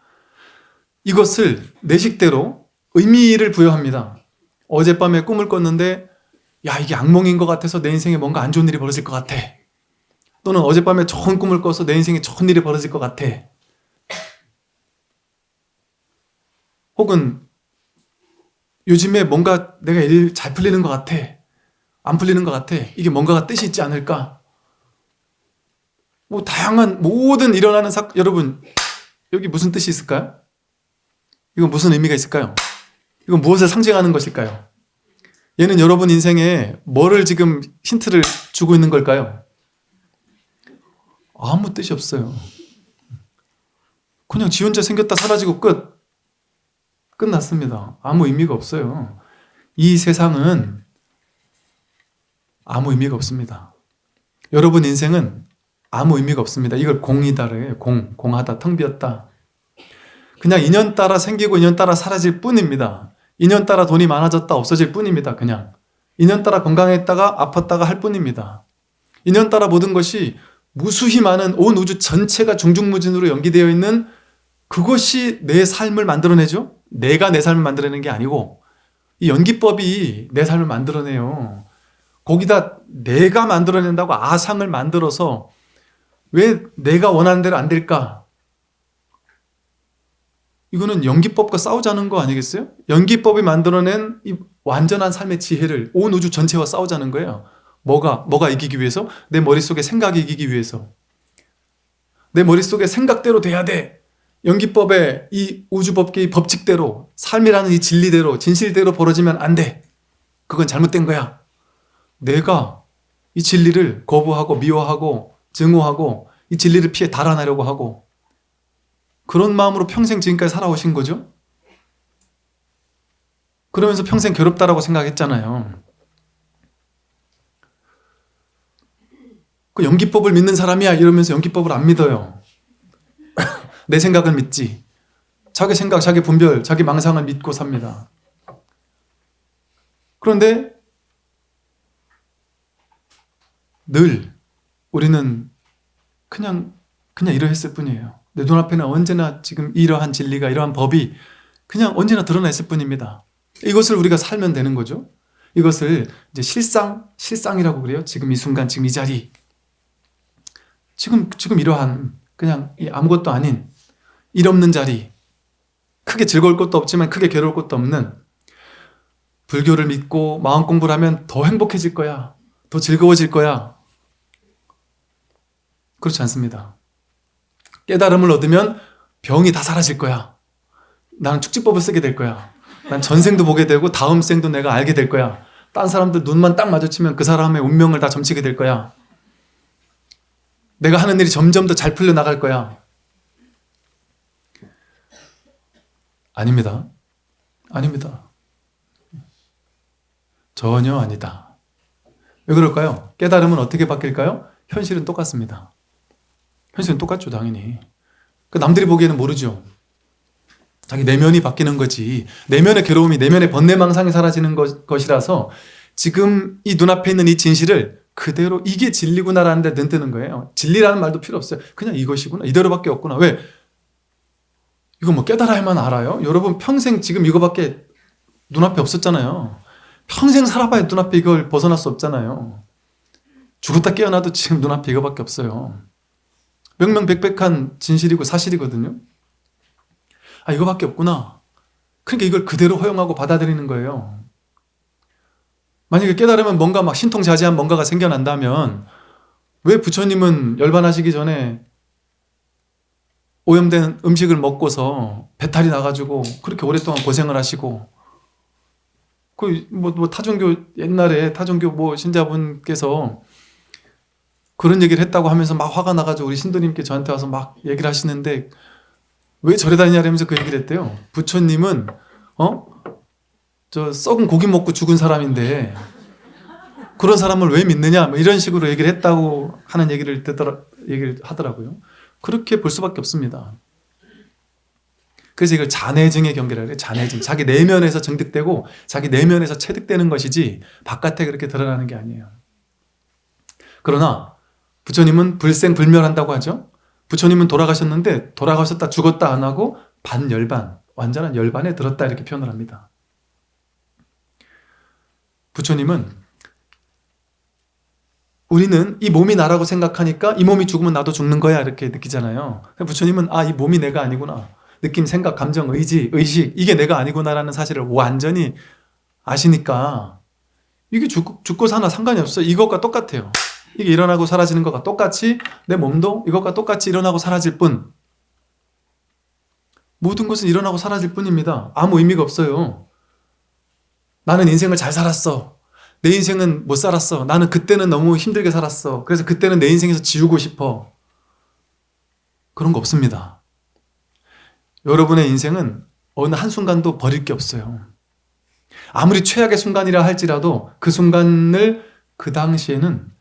이것을 내 식대로 의미를 부여합니다. 어젯밤에 꿈을 꿨는데 야 이게 악몽인 것 같아서 내 인생에 뭔가 안 좋은 일이 벌어질 것 같아. 또는 어젯밤에 좋은 꿈을 꿔서 내 인생에 좋은 일이 벌어질 것 같아. 혹은 요즘에 뭔가 내가 일 잘 풀리는 것 같아. 안 풀리는 것 같아. 이게 뭔가가 뜻이 있지 않을까? 뭐 다양한 모든 일어나는 사 여러분 여기 무슨 뜻이 있을까요? 이건 무슨 의미가 있을까요? 이건 무엇을 상징하는 것일까요? 얘는 여러분 인생에 뭐를 지금 힌트를 주고 있는 걸까요? 아무 뜻이 없어요. 그냥 지 혼자 생겼다 사라지고 끝. 끝났습니다. 아무 의미가 없어요. 이 세상은 아무 의미가 없습니다. 여러분 인생은 아무 의미가 없습니다. 이걸 공이다래요. 공, 공하다, 텅 비었다. 그냥 인연 따라 생기고 인연 따라 사라질 뿐입니다. 인연 따라 돈이 많아졌다 없어질 뿐입니다. 그냥 인연 따라 건강했다가 아팠다가 할 뿐입니다. 인연 따라 모든 것이 무수히 많은 온 우주 전체가 중중무진으로 연기되어 있는 그것이 내 삶을 만들어내죠. 내가 내 삶을 만들어내는 게 아니고 이 연기법이 내 삶을 만들어내요. 거기다 내가 만들어낸다고 아상을 만들어서 왜 내가 원하는 대로 안 될까? 이거는 연기법과 싸우자는 거 아니겠어요? 연기법이 만들어낸 이 완전한 삶의 지혜를 온 우주 전체와 싸우자는 거예요. 뭐가? 뭐가 이기기 위해서? 내 머릿속에 생각이 이기기 위해서. 내 머릿속에 생각대로 돼야 돼. 연기법의 이 우주법계의 법칙대로 삶이라는 이 진리대로 진실대로 벌어지면 안 돼. 그건 잘못된 거야. 내가 이 진리를 거부하고 미워하고 증오하고 이 진리를 피해 달아나려고 하고 그런 마음으로 평생 지금까지 살아오신 거죠? 그러면서 평생 괴롭다라고 생각했잖아요. 그 연기법을 믿는 사람이야 이러면서 연기법을 안 믿어요. 내 생각을 믿지. 자기 생각, 자기 분별, 자기 망상을 믿고 삽니다. 그런데 늘 우리는 그냥 그냥 이러했을 뿐이에요. 내 눈앞에는 언제나 지금 이러한 진리가 이러한 법이 그냥 언제나 드러나 있을 뿐입니다. 이것을 우리가 살면 되는 거죠. 이것을 이제 실상, 실상이라고 그래요. 지금 이 순간, 지금 이 자리. 지금, 지금 이러한 그냥 이 아무것도 아닌 일 없는 자리. 크게 즐거울 것도 없지만 크게 괴로울 것도 없는 불교를 믿고 마음 공부를 하면 더 행복해질 거야. 더 즐거워질 거야. 그렇지 않습니다. 깨달음을 얻으면 병이 다 사라질 거야. 나는 축지법을 쓰게 될 거야. 난 전생도 보게 되고 다음 생도 내가 알게 될 거야. 딴 사람들 눈만 딱 마주치면 그 사람의 운명을 다 점치게 될 거야. 내가 하는 일이 점점 더 잘 풀려 나갈 거야. 아닙니다. 아닙니다. 전혀 아니다. 왜 그럴까요? 깨달음은 어떻게 바뀔까요? 현실은 똑같습니다. 현실은 똑같죠, 당연히. 그 남들이 보기에는 모르죠. 자기 내면이 바뀌는 거지. 내면의 괴로움이 내면의 번뇌망상이 사라지는 것, 것이라서 지금 이 눈앞에 있는 이 진실을 그대로 이게 진리구나라는 데 눈뜨는 거예요. 진리라는 말도 필요 없어요. 그냥 이것이구나. 이대로밖에 없구나. 왜? 이거 뭐 깨달아야만 알아요? 여러분 평생 지금 이거밖에 눈앞에 없었잖아요. 평생 살아봐야 눈앞에 이걸 벗어날 수 없잖아요. 죽었다 깨어나도 지금 눈앞에 이거밖에 없어요. 명명백백한 진실이고 사실이거든요. 아 이거밖에 없구나. 그러니까 이걸 그대로 허용하고 받아들이는 거예요. 만약에 깨달으면 뭔가 막 신통자지한 뭔가가 생겨난다면 왜 부처님은 열반하시기 전에 오염된 음식을 먹고서 배탈이 나가지고 그렇게 오랫동안 고생을 하시고 그뭐 뭐 타종교 옛날에 타종교 뭐 신자분께서 그런 얘기를 했다고 하면서 막 화가 나가지고 우리 신도님께 저한테 와서 막 얘기를 하시는데 왜 절에 다니냐면서 그 얘기를 했대요. 부처님은 어? 저 썩은 고기 먹고 죽은 사람인데 그런 사람을 왜 믿느냐 뭐 이런 식으로 얘기를 했다고 하는 얘기를 듣더라 얘기를 하더라고요. 그렇게 볼 수밖에 없습니다. 그래서 이걸 잔해증의 경계라고 해요. 잔해증. 자기 내면에서 증득되고 자기 내면에서 체득되는 것이지 바깥에 그렇게 드러나는 게 아니에요. 그러나 부처님은 불생불멸한다고 하죠. 부처님은 돌아가셨는데 돌아가셨다 죽었다 안 하고 반열반, 완전한 열반에 들었다 이렇게 표현을 합니다. 부처님은 우리는 이 몸이 나라고 생각하니까 이 몸이 죽으면 나도 죽는 거야 이렇게 느끼잖아요. 부처님은 아 이 몸이 내가 아니구나. 느낌, 생각, 감정, 의지, 의식 이게 내가 아니구나라는 사실을 완전히 아시니까 이게 죽, 죽고 사나 상관이 없어요. 이것과 똑같아요. 이게 일어나고 사라지는 것과 똑같이 내 몸도 이것과 똑같이 일어나고 사라질 뿐 모든 것은 일어나고 사라질 뿐입니다. 아무 의미가 없어요. 나는 인생을 잘 살았어. 내 인생은 못 살았어. 나는 그때는 너무 힘들게 살았어. 그래서 그때는 내 인생에서 지우고 싶어. 그런 거 없습니다. 여러분의 인생은 어느 한순간도 버릴 게 없어요. 아무리 최악의 순간이라 할지라도 그 순간을 그 당시에는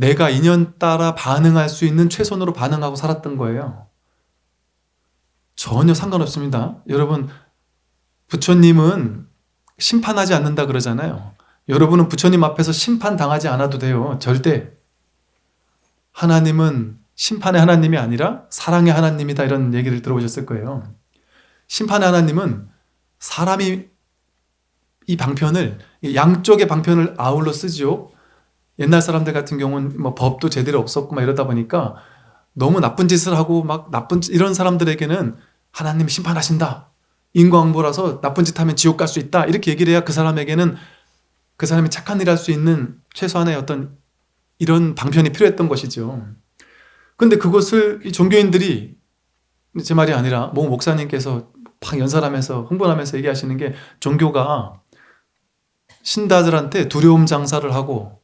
내가 인연 따라 반응할 수 있는 최선으로 반응하고 살았던 거예요. 전혀 상관없습니다. 여러분 부처님은 심판하지 않는다 그러잖아요. 여러분은 부처님 앞에서 심판당하지 않아도 돼요. 절대. 하나님은 심판의 하나님이 아니라 사랑의 하나님이다 이런 얘기를 들어보셨을 거예요. 심판의 하나님은 사람이 이 방편을 양쪽의 방편을 아울러 쓰죠. 옛날 사람들 같은 경우는 뭐 법도 제대로 없었고 막 이러다 보니까 너무 나쁜 짓을 하고 막 나쁜 이런 사람들에게는 하나님 심판하신다. 인과응보라서 나쁜 짓 하면 지옥 갈 수 있다. 이렇게 얘기를 해야 그 사람에게는 그 사람이 착한 일할 수 있는 최소한의 어떤 이런 방편이 필요했던 것이죠. 근데 그것을 이 종교인들이 제 말이 아니라 모 목사님께서 막 연설하면서 흥분하면서 얘기하시는 게 종교가 신다들한테 두려움 장사를 하고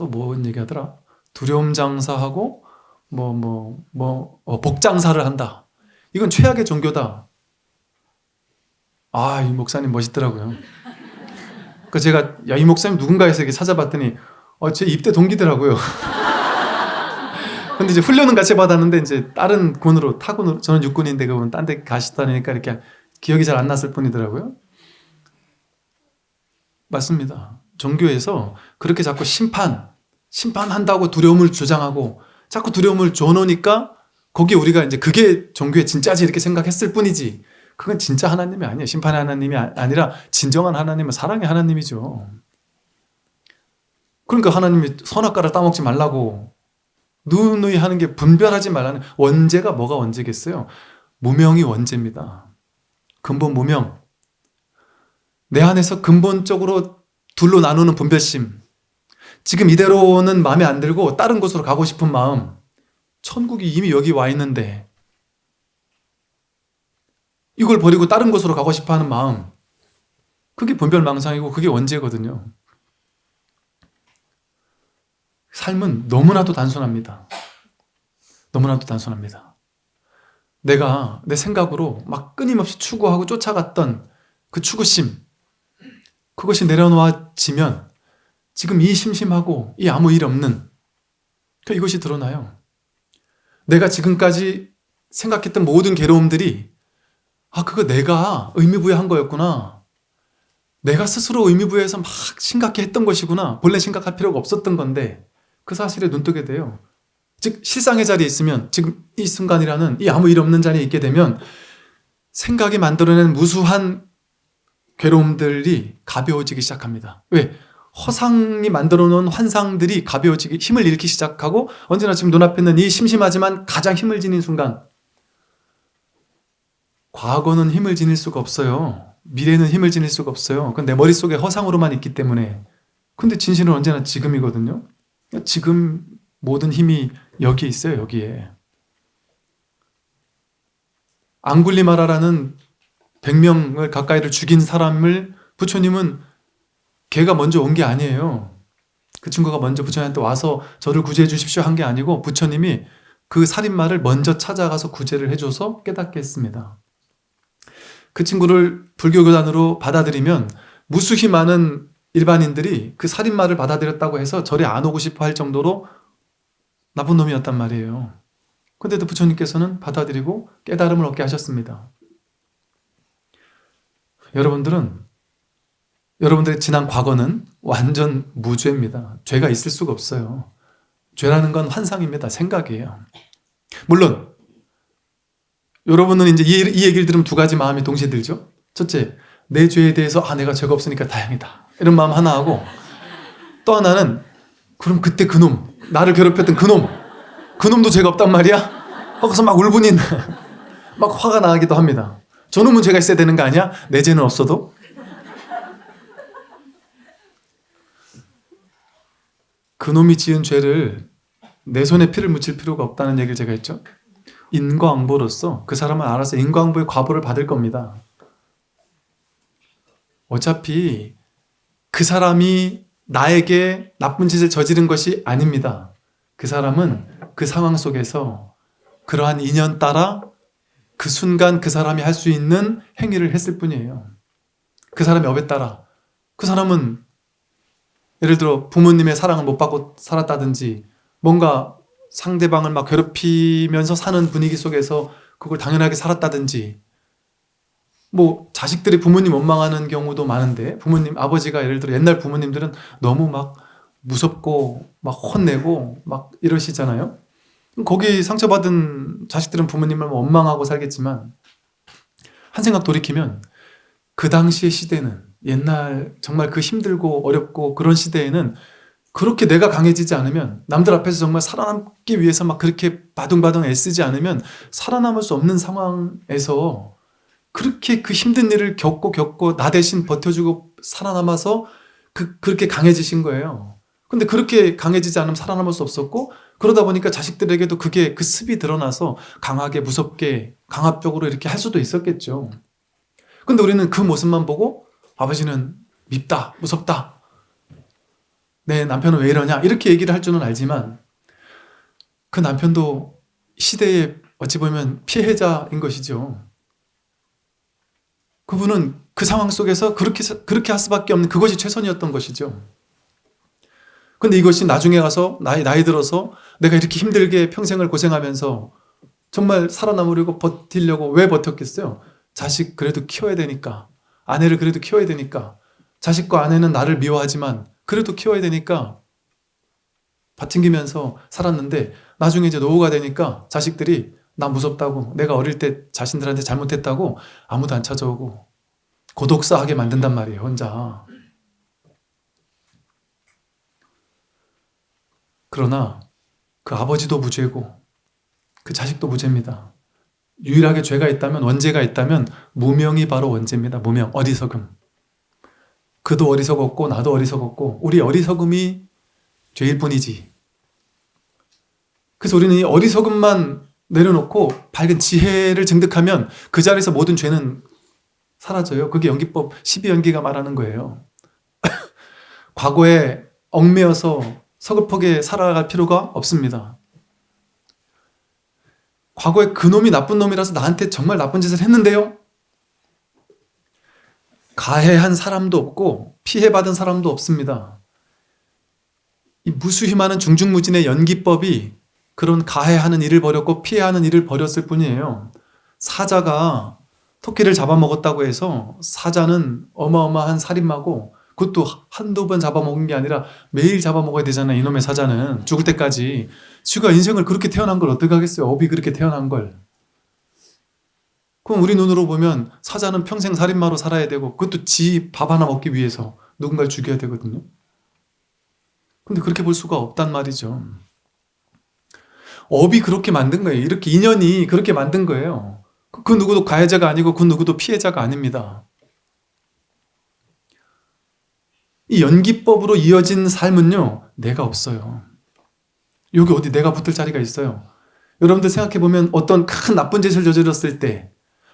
또 뭔 얘기하더라? 두려움 장사하고 뭐 뭐뭐 어, 복장사를 한다. 이건 최악의 종교다. 아, 이 목사님 멋있더라고요. 그 제가 야, 이 목사님 누군가에서 이렇게 찾아봤더니 어, 제 입대 동기더라고요. 근데 이제 훈련은 같이 받았는데 이제 다른 군으로 타군으로 저는 육군인데 그분 딴 데 가시다니까 이렇게 기억이 잘 안 났을 뿐이더라고요. 맞습니다. 종교에서 그렇게 자꾸 심판, 심판한다고 두려움을 주장하고 자꾸 두려움을 줘놓으니까 거기에 우리가 이제 그게 종교의 진짜지 이렇게 생각했을 뿐이지 그건 진짜 하나님이 아니에요. 심판의 하나님이 아- 아니라 진정한 하나님은 사랑의 하나님이죠. 그러니까 하나님이 선악과를 따먹지 말라고 누누이 하는 게 분별하지 말라는 원죄가 뭐가 원죄겠어요? 무명이 원죄입니다. 근본 무명. 내 안에서 근본적으로 둘로 나누는 분별심. 지금 이대로는 마음에 안 들고 다른 곳으로 가고 싶은 마음. 천국이 이미 여기 와 있는데 이걸 버리고 다른 곳으로 가고 싶어 하는 마음. 그게 분별망상이고 그게 원죄거든요. 삶은 너무나도 단순합니다. 너무나도 단순합니다. 내가 내 생각으로 막 끊임없이 추구하고 쫓아갔던 그 추구심, 그것이 내려놓아지면 지금 이 심심하고 이 아무 일 없는 그 이것이 드러나요. 내가 지금까지 생각했던 모든 괴로움들이 아 그거 내가 의미부여한 거였구나. 내가 스스로 의미부여해서 막 심각해 했던 것이구나. 본래 심각할 필요가 없었던 건데 그 사실에 눈뜨게 돼요. 즉 실상의 자리에 있으면 지금 이 순간이라는 이 아무 일 없는 자리에 있게 되면 생각이 만들어낸 무수한 괴로움들이 가벼워지기 시작합니다. 왜? 허상이 만들어 놓은 환상들이 가벼워지기 힘을 잃기 시작하고 언제나 지금 눈앞에 있는 이 심심하지만 가장 힘을 지닌 순간 과거는 힘을 지닐 수가 없어요. 미래는 힘을 지닐 수가 없어요. 그건 내 머릿속에 허상으로만 있기 때문에 근데 진실은 언제나 지금이거든요. 지금 모든 힘이 여기에 있어요. 여기에. 앙굴리마라라는 100명을 가까이를 죽인 사람을 부처님은 걔가 먼저 온 게 아니에요. 그 친구가 먼저 부처님한테 와서 저를 구제해 주십시오 한 게 아니고 부처님이 그 살인마를 먼저 찾아가서 구제를 해줘서 깨닫게 했습니다. 그 친구를 불교교단으로 받아들이면 무수히 많은 일반인들이 그 살인마를 받아들였다고 해서 절에 안 오고 싶어 할 정도로 나쁜 놈이었단 말이에요. 근데도 부처님께서는 받아들이고 깨달음을 얻게 하셨습니다. 여러분들은 여러분들의 지난 과거는 완전 무죄입니다. 죄가 있을 수가 없어요. 죄라는 건 환상입니다. 생각이에요. 물론 여러분은 이제 이, 이 얘기를 들으면 두 가지 마음이 동시에 들죠. 첫째, 내 죄에 대해서 아 내가 죄가 없으니까 다행이다. 이런 마음 하나 하고 또 하나는 그럼 그때 그놈 나를 괴롭혔던 그놈 그놈도 죄가 없단 말이야? 거기서 막 울분이 막 화가 나기도 합니다. 저놈은 죄가 있어야 되는 거 아니야? 내 죄는 없어도? 그놈이 지은 죄를 내 손에 피를 묻힐 필요가 없다는 얘기를 제가 했죠. 인과응보로서 그 사람은 알아서 인과응보의 과보를 받을 겁니다. 어차피 그 사람이 나에게 나쁜 짓을 저지른 것이 아닙니다. 그 사람은 그 상황 속에서 그러한 인연 따라 그 순간 그 사람이 할 수 있는 행위를 했을 뿐이에요. 그 사람의 업에 따라. 그 사람은 예를 들어 부모님의 사랑을 못 받고 살았다든지 뭔가 상대방을 막 괴롭히면서 사는 분위기 속에서 그걸 당연하게 살았다든지 뭐 자식들이 부모님 원망하는 경우도 많은데 부모님 아버지가 예를 들어 옛날 부모님들은 너무 막 무섭고 막 혼내고 막 이러시잖아요. 거기 상처받은 자식들은 부모님을 원망하고 살겠지만 한 생각 돌이키면 그 당시의 시대는 옛날 정말 그 힘들고 어렵고 그런 시대에는 그렇게 내가 강해지지 않으면 남들 앞에서 정말 살아남기 위해서 막 그렇게 바둥바둥 애쓰지 않으면 살아남을 수 없는 상황에서 그렇게 그 힘든 일을 겪고 겪고 나 대신 버텨주고 살아남아서 그, 그렇게 강해지신 거예요. 근데 그렇게 강해지지 않으면 살아남을 수 없었고 그러다 보니까 자식들에게도 그게 그 습이 드러나서 강하게 무섭게 강압적으로 이렇게 할 수도 있었겠죠. 근데 우리는 그 모습만 보고 아버지는 밉다, 무섭다. 내 남편은 왜 이러냐 이렇게 얘기를 할 줄은 알지만 그 남편도 시대의 어찌 보면 피해자인 것이죠. 그분은 그 상황 속에서 그렇게, 그렇게 할 수밖에 없는 그것이 최선이었던 것이죠. 근데 이것이 나중에 가서 나이, 나이 들어서 내가 이렇게 힘들게 평생을 고생하면서 정말 살아남으려고 버티려고 왜 버텼겠어요? 자식 그래도 키워야 되니까 아내를 그래도 키워야 되니까. 자식과 아내는 나를 미워하지만 그래도 키워야 되니까. 받튕기면서 살았는데 나중에 이제 노후가 되니까 자식들이 나 무섭다고 내가 어릴 때 자신들한테 잘못했다고 아무도 안 찾아오고 고독사하게 만든단 말이에요 혼자. 그러나 그 아버지도 무죄고 그 자식도 무죄입니다 유일하게 죄가 있다면 원죄가 있다면 무명이 바로 원죄입니다 무명 어리석음 그도 어리석었고 나도 어리석었고 우리 어리석음이 죄일 뿐이지 그래서 우리는 이 어리석음만 내려놓고 밝은 지혜를 증득하면 그 자리에서 모든 죄는 사라져요. 그게 연기법 12연기가 말하는 거예요. 과거에 얽매여서 서글프게 살아갈 필요가 없습니다. 과거에 그놈이 나쁜 놈이라서 나한테 정말 나쁜 짓을 했는데요. 가해한 사람도 없고 피해받은 사람도 없습니다. 이 무수히 많은 중중무진의 연기법이 그런 가해하는 일을 벌였고 피해하는 일을 벌였을 뿐이에요. 사자가 토끼를 잡아먹었다고 해서 사자는 어마어마한 살인마고 그것도 한두 번 잡아먹은 게 아니라 매일 잡아먹어야 되잖아요. 이놈의 사자는 죽을 때까지 쥐가 인생을 그렇게 태어난 걸 어떻게 하겠어요. 업이 그렇게 태어난 걸. 그럼 우리 눈으로 보면 사자는 평생 살인마로 살아야 되고 그것도 지 밥 하나 먹기 위해서 누군가를 죽여야 되거든요. 근데 그렇게 볼 수가 없단 말이죠. 업이 그렇게 만든 거예요. 이렇게 인연이 그렇게 만든 거예요. 그 누구도 가해자가 아니고 그 누구도 피해자가 아닙니다. 이 연기법으로 이어진 삶은요. 내가 없어요. 여기 어디 내가 붙을 자리가 있어요. 여러분들 생각해보면 어떤 큰 나쁜 짓을 저질렀을 때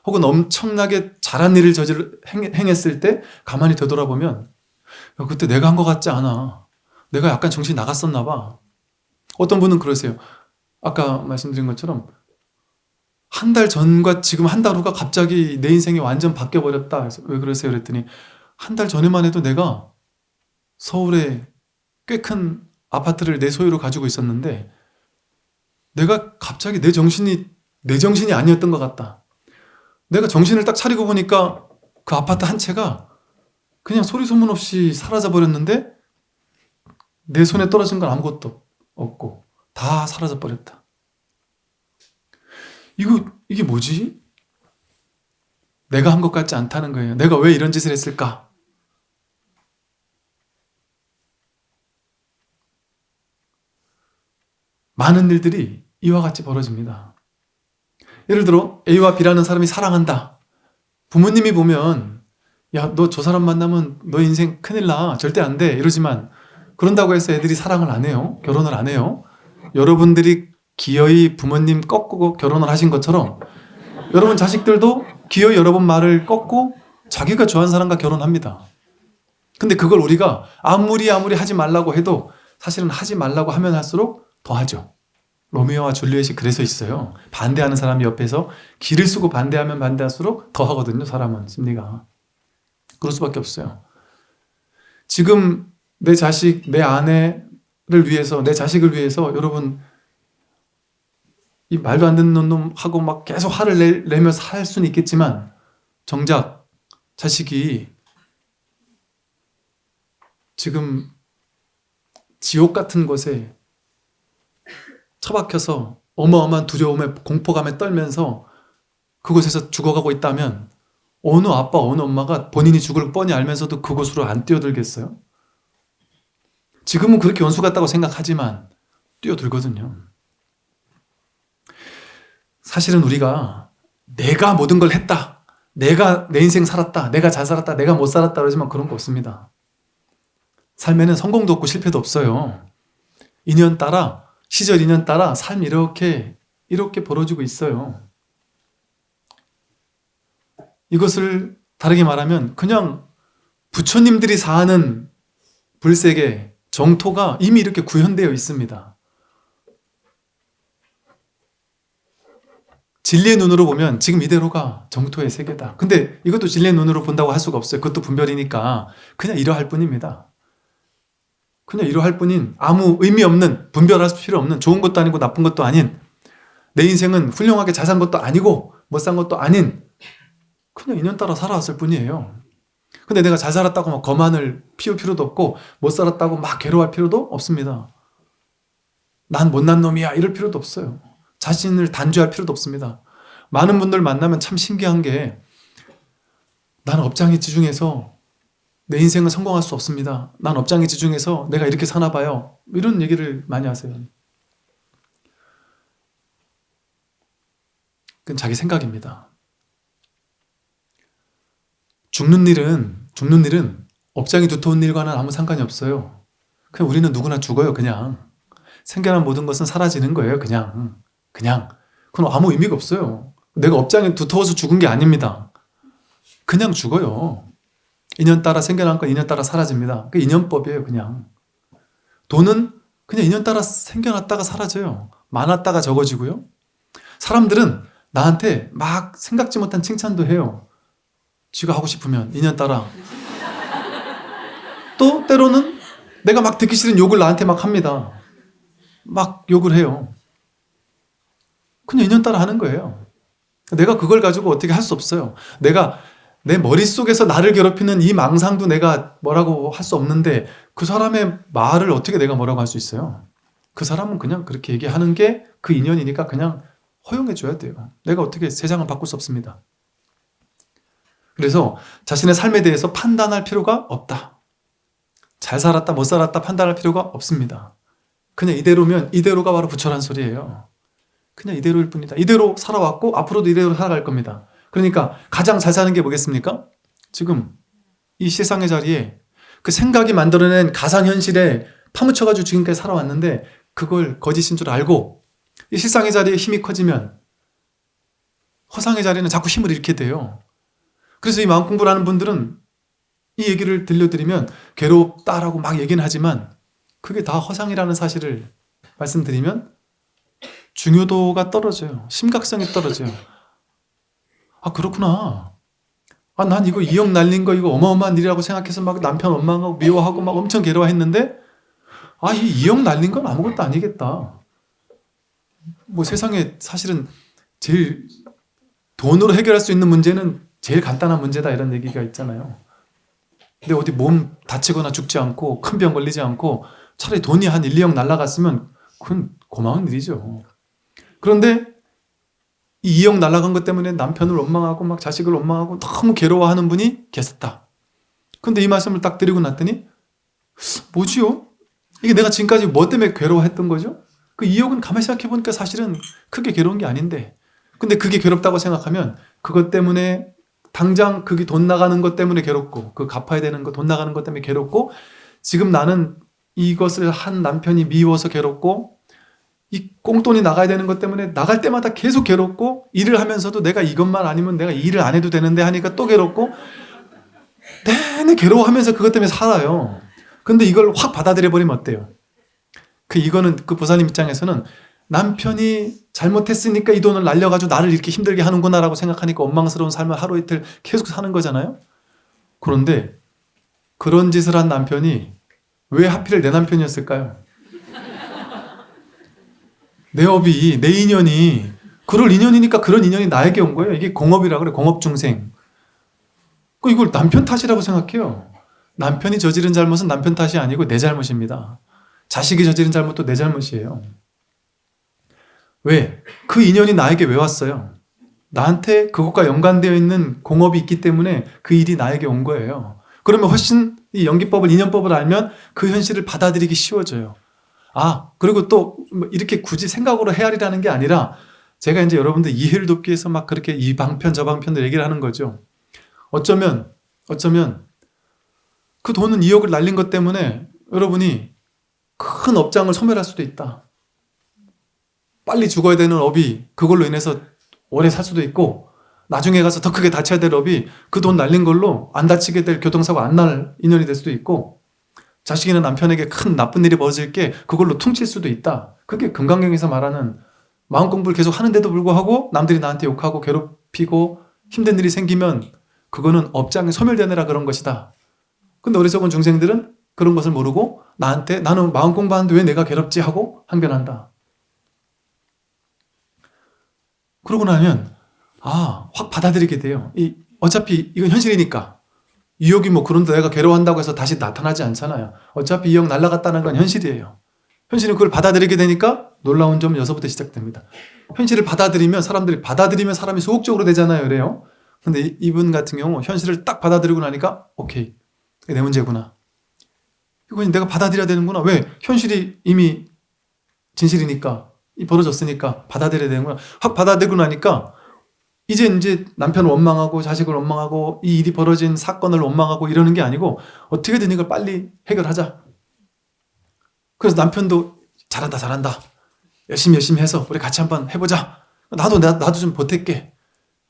혹은 엄청나게 잘한 일을 저질 행했을 때 가만히 되돌아보면 그때 내가 한 것 같지 않아. 내가 약간 정신이 나갔었나 봐. 어떤 분은 그러세요. 아까 말씀드린 것처럼 한 달 전과 지금 한 달 후가 갑자기 내 인생이 완전 바뀌어버렸다. 왜 그러세요? 그랬더니 한 달 전에만 해도 내가 서울에 꽤 큰 아파트를 내 소유로 가지고 있었는데 내가 갑자기 내 정신이 내 정신이 아니었던 것 같다. 내가 정신을 딱 차리고 보니까 그 아파트 한 채가 그냥 소리 소문 없이 사라져 버렸는데 내 손에 떨어진 건 아무것도 없고 다 사라져 버렸다. 이거 이게 뭐지? 내가 한 것 같지 않다는 거예요. 내가 왜 이런 짓을 했을까? 많은 일들이 이와 같이 벌어집니다. 예를 들어 A와 B라는 사람이 사랑한다. 부모님이 보면 야 너 저 사람 만나면 너 인생 큰일 나 절대 안 돼 이러지만 그런다고 해서 애들이 사랑을 안 해요. 결혼을 안 해요. 여러분들이 기어이 부모님 꺾고 결혼을 하신 것처럼 여러분 자식들도 기어이 여러분 말을 꺾고 자기가 좋아하는 사람과 결혼합니다. 근데 그걸 우리가 아무리 아무리 하지 말라고 해도 사실은 하지 말라고 하면 할수록 더 하죠. 로미오와 줄리엣이 그래서 있어요. 반대하는 사람이 옆에서 기를 쓰고 반대하면 반대할수록 더 하거든요. 사람은 심리가. 그럴 수밖에 없어요. 지금 내 자식, 내 아내를 위해서, 내 자식을 위해서 여러분 이 말도 안 듣는 놈하고 막 계속 화를 내, 내며 살 수는 있겠지만 정작 자식이 지금 지옥 같은 곳에 처박혀서 어마어마한 두려움에 공포감에 떨면서 그곳에서 죽어가고 있다면 어느 아빠 어느 엄마가 본인이 죽을 뻔히 알면서도 그곳으로 안 뛰어들겠어요? 지금은 그렇게 원수 같다고 생각하지만 뛰어들거든요. 사실은 우리가 내가 모든 걸 했다. 내가 내 인생 살았다. 내가 잘 살았다. 내가 못 살았다. 그러지만 그런 거 없습니다. 삶에는 성공도 없고 실패도 없어요. 인연 따라 시절 인연 따라 삶이 이렇게 이렇게 벌어지고 있어요. 이것을 다르게 말하면 그냥 부처님들이 사는 불세계 정토가 이미 이렇게 구현되어 있습니다. 진리의 눈으로 보면 지금 이대로가 정토의 세계다. 근데 이것도 진리의 눈으로 본다고 할 수가 없어요. 그것도 분별이니까 그냥 이러할 뿐입니다. 그냥 이러할 뿐인 아무 의미 없는 분별할 필요 없는 좋은 것도 아니고 나쁜 것도 아닌 내 인생은 훌륭하게 잘 산 것도 아니고 못 산 것도 아닌 그냥 인연 따라 살아왔을 뿐이에요. 근데 내가 잘 살았다고 막 거만을 피울 필요도 없고 못 살았다고 막 괴로워할 필요도 없습니다. 난 못난 놈이야 이럴 필요도 없어요. 자신을 단죄할 필요도 없습니다. 많은 분들 만나면 참 신기한 게 나는 업장에 지중해서 내 인생은 성공할 수 없습니다. 난 업장에 지중해서 내가 이렇게 사나 봐요. 이런 얘기를 많이 하세요. 그건 자기 생각입니다. 죽는 일은 죽는 일은 업장이 두터운 일과는 아무 상관이 없어요. 그냥 우리는 누구나 죽어요, 그냥. 생겨난 모든 것은 사라지는 거예요, 그냥. 그냥. 그건 아무 의미가 없어요. 내가 업장이 두터워서 죽은 게 아닙니다. 그냥 죽어요. 인연 따라 생겨난 건 인연 따라 사라집니다. 그 인연법이에요, 그냥. 돈은 그냥 인연 따라 생겨났다가 사라져요. 많았다가 적어지고요. 사람들은 나한테 막 생각지 못한 칭찬도 해요. 지가 하고 싶으면 인연 따라. 또 때로는 내가 막 듣기 싫은 욕을 나한테 막 합니다. 막 욕을 해요. 그냥 인연 따라 하는 거예요. 내가 그걸 가지고 어떻게 할 수 없어요. 내가 내 머릿속에서 나를 괴롭히는 이 망상도 내가 뭐라고 할 수 없는데 그 사람의 말을 어떻게 내가 뭐라고 할 수 있어요? 그 사람은 그냥 그렇게 얘기하는 게 그 인연이니까 그냥 허용해 줘야 돼요. 내가 어떻게 세상을 바꿀 수 없습니다. 그래서 자신의 삶에 대해서 판단할 필요가 없다. 잘 살았다 못 살았다 판단할 필요가 없습니다. 그냥 이대로면 이대로가 바로 부처란 소리예요. 그냥 이대로일 뿐이다. 이대로 살아왔고 앞으로도 이대로 살아갈 겁니다. 그러니까 가장 잘 사는 게 뭐겠습니까? 지금 이 세상의 자리에 그 생각이 만들어낸 가상현실에 파묻혀가지고 지금까지 살아왔는데 그걸 거짓인 줄 알고 이 실상의 자리에 힘이 커지면 허상의 자리는 자꾸 힘을 잃게 돼요. 그래서 이 마음 공부를 하는 분들은 이 얘기를 들려드리면 괴롭다라고 막 얘기는 하지만 그게 다 허상이라는 사실을 말씀드리면 중요도가 떨어져요. 심각성이 떨어져요. 아 그렇구나. 아 난 이거 2억 날린 거 이거 어마어마한 일이라고 생각해서 막 남편 원망하고 미워하고 막 엄청 괴로워했는데 아 이 2억 날린 건 아무것도 아니겠다. 뭐 세상에 사실은 제일 돈으로 해결할 수 있는 문제는 제일 간단한 문제다 이런 얘기가 있잖아요. 근데 어디 몸 다치거나 죽지 않고 큰 병 걸리지 않고 차라리 돈이 한 1, 2억 날라갔으면 그건 고마운 일이죠. 그런데 이 2억 날라간 것 때문에 남편을 원망하고 막 자식을 원망하고 너무 괴로워하는 분이 계셨다. 근데 이 말씀을 딱 드리고 났더니 뭐지요? 이게 내가 지금까지 뭐 때문에 괴로워했던 거죠? 그 2억은 가만히 생각해 보니까 사실은 크게 괴로운 게 아닌데 근데 그게 괴롭다고 생각하면 그것 때문에 당장 그게 돈 나가는 것 때문에 괴롭고 그 갚아야 되는 거 돈 나가는 것 때문에 괴롭고 지금 나는 이것을 한 남편이 미워서 괴롭고 이 꽁돈이 나가야 되는 것 때문에 나갈 때마다 계속 괴롭고 일을 하면서도 내가 이것만 아니면 내가 일을 안 해도 되는데 하니까 또 괴롭고 내내 괴로워하면서 그것 때문에 살아요. 근데 이걸 확 받아들여 버리면 어때요? 그 이거는 그 보사님 입장에서는 남편이 잘못했으니까 이 돈을 날려가지고 나를 이렇게 힘들게 하는구나 라고 생각하니까 원망스러운 삶을 하루 이틀 계속 사는 거잖아요. 그런데 그런 짓을 한 남편이 왜 하필 내 남편이었을까요? 내 업이 내 인연이 그럴 인연이니까 그런 인연이 나에게 온 거예요. 이게 공업이라 그래 공업 중생. 그 이걸 남편 탓이라고 생각해요. 남편이 저지른 잘못은 남편 탓이 아니고 내 잘못입니다. 자식이 저지른 잘못도 내 잘못이에요. 왜? 그 인연이 나에게 왜 왔어요? 나한테 그것과 연관되어 있는 공업이 있기 때문에 그 일이 나에게 온 거예요. 그러면 훨씬 이 연기법을, 인연법을 알면 그 현실을 받아들이기 쉬워져요. 아, 그리고 또 이렇게 굳이 생각으로 헤아리라는 게 아니라 제가 이제 여러분들 이해를 돕기 위해서 막 그렇게 이 방편, 저 방편을 얘기를 하는 거죠. 어쩌면, 어쩌면 그 돈은 2억을 날린 것 때문에 여러분이 큰 업장을 소멸할 수도 있다. 빨리 죽어야 되는 업이 그걸로 인해서 오래 살 수도 있고 나중에 가서 더 크게 다쳐야 될 업이 그 돈 날린 걸로 안 다치게 될 교통사고 안 날 인연이 될 수도 있고 자식이나 남편에게 큰 나쁜 일이 벌어질 게 그걸로 퉁칠 수도 있다. 그게 금강경에서 말하는 마음 공부를 계속 하는데도 불구하고 남들이 나한테 욕하고 괴롭히고 힘든 일이 생기면 그거는 업장이 소멸되느라 그런 것이다. 근데 어리석은 중생들은 그런 것을 모르고 나한테 나는 마음 공부하는데 왜 내가 괴롭지 하고 항변한다. 그러고 나면 아, 확 받아들이게 돼요. 이 어차피 이건 현실이니까. 유혹이 뭐 그런데 내가 괴로워한다고 해서 다시 나타나지 않잖아요. 어차피 이형 날라갔다는 건 현실이에요. 현실은 그걸 받아들이게 되니까 놀라운 점 여기서부터 시작됩니다. 현실을 받아들이면 사람들이 받아들이면 사람이 소극적으로 되잖아요. 그래요. 근데 이- 이분 같은 경우 현실을 딱 받아들이고 나니까 오케이. 이게 내 문제구나. 이건 내가 받아들여야 되는구나. 왜? 현실이 이미 진실이니까 이 벌어졌으니까 받아들여야 되는구나. 확 받아들이고 나니까 이제 이제 남편을 원망하고 자식을 원망하고 이 일이 벌어진 사건을 원망하고 이러는 게 아니고 어떻게든 이걸 빨리 해결하자. 그래서 남편도 잘한다 잘한다. 열심히 열심히 해서 우리 같이 한번 해보자. 나도 나, 나도 좀 보탤게.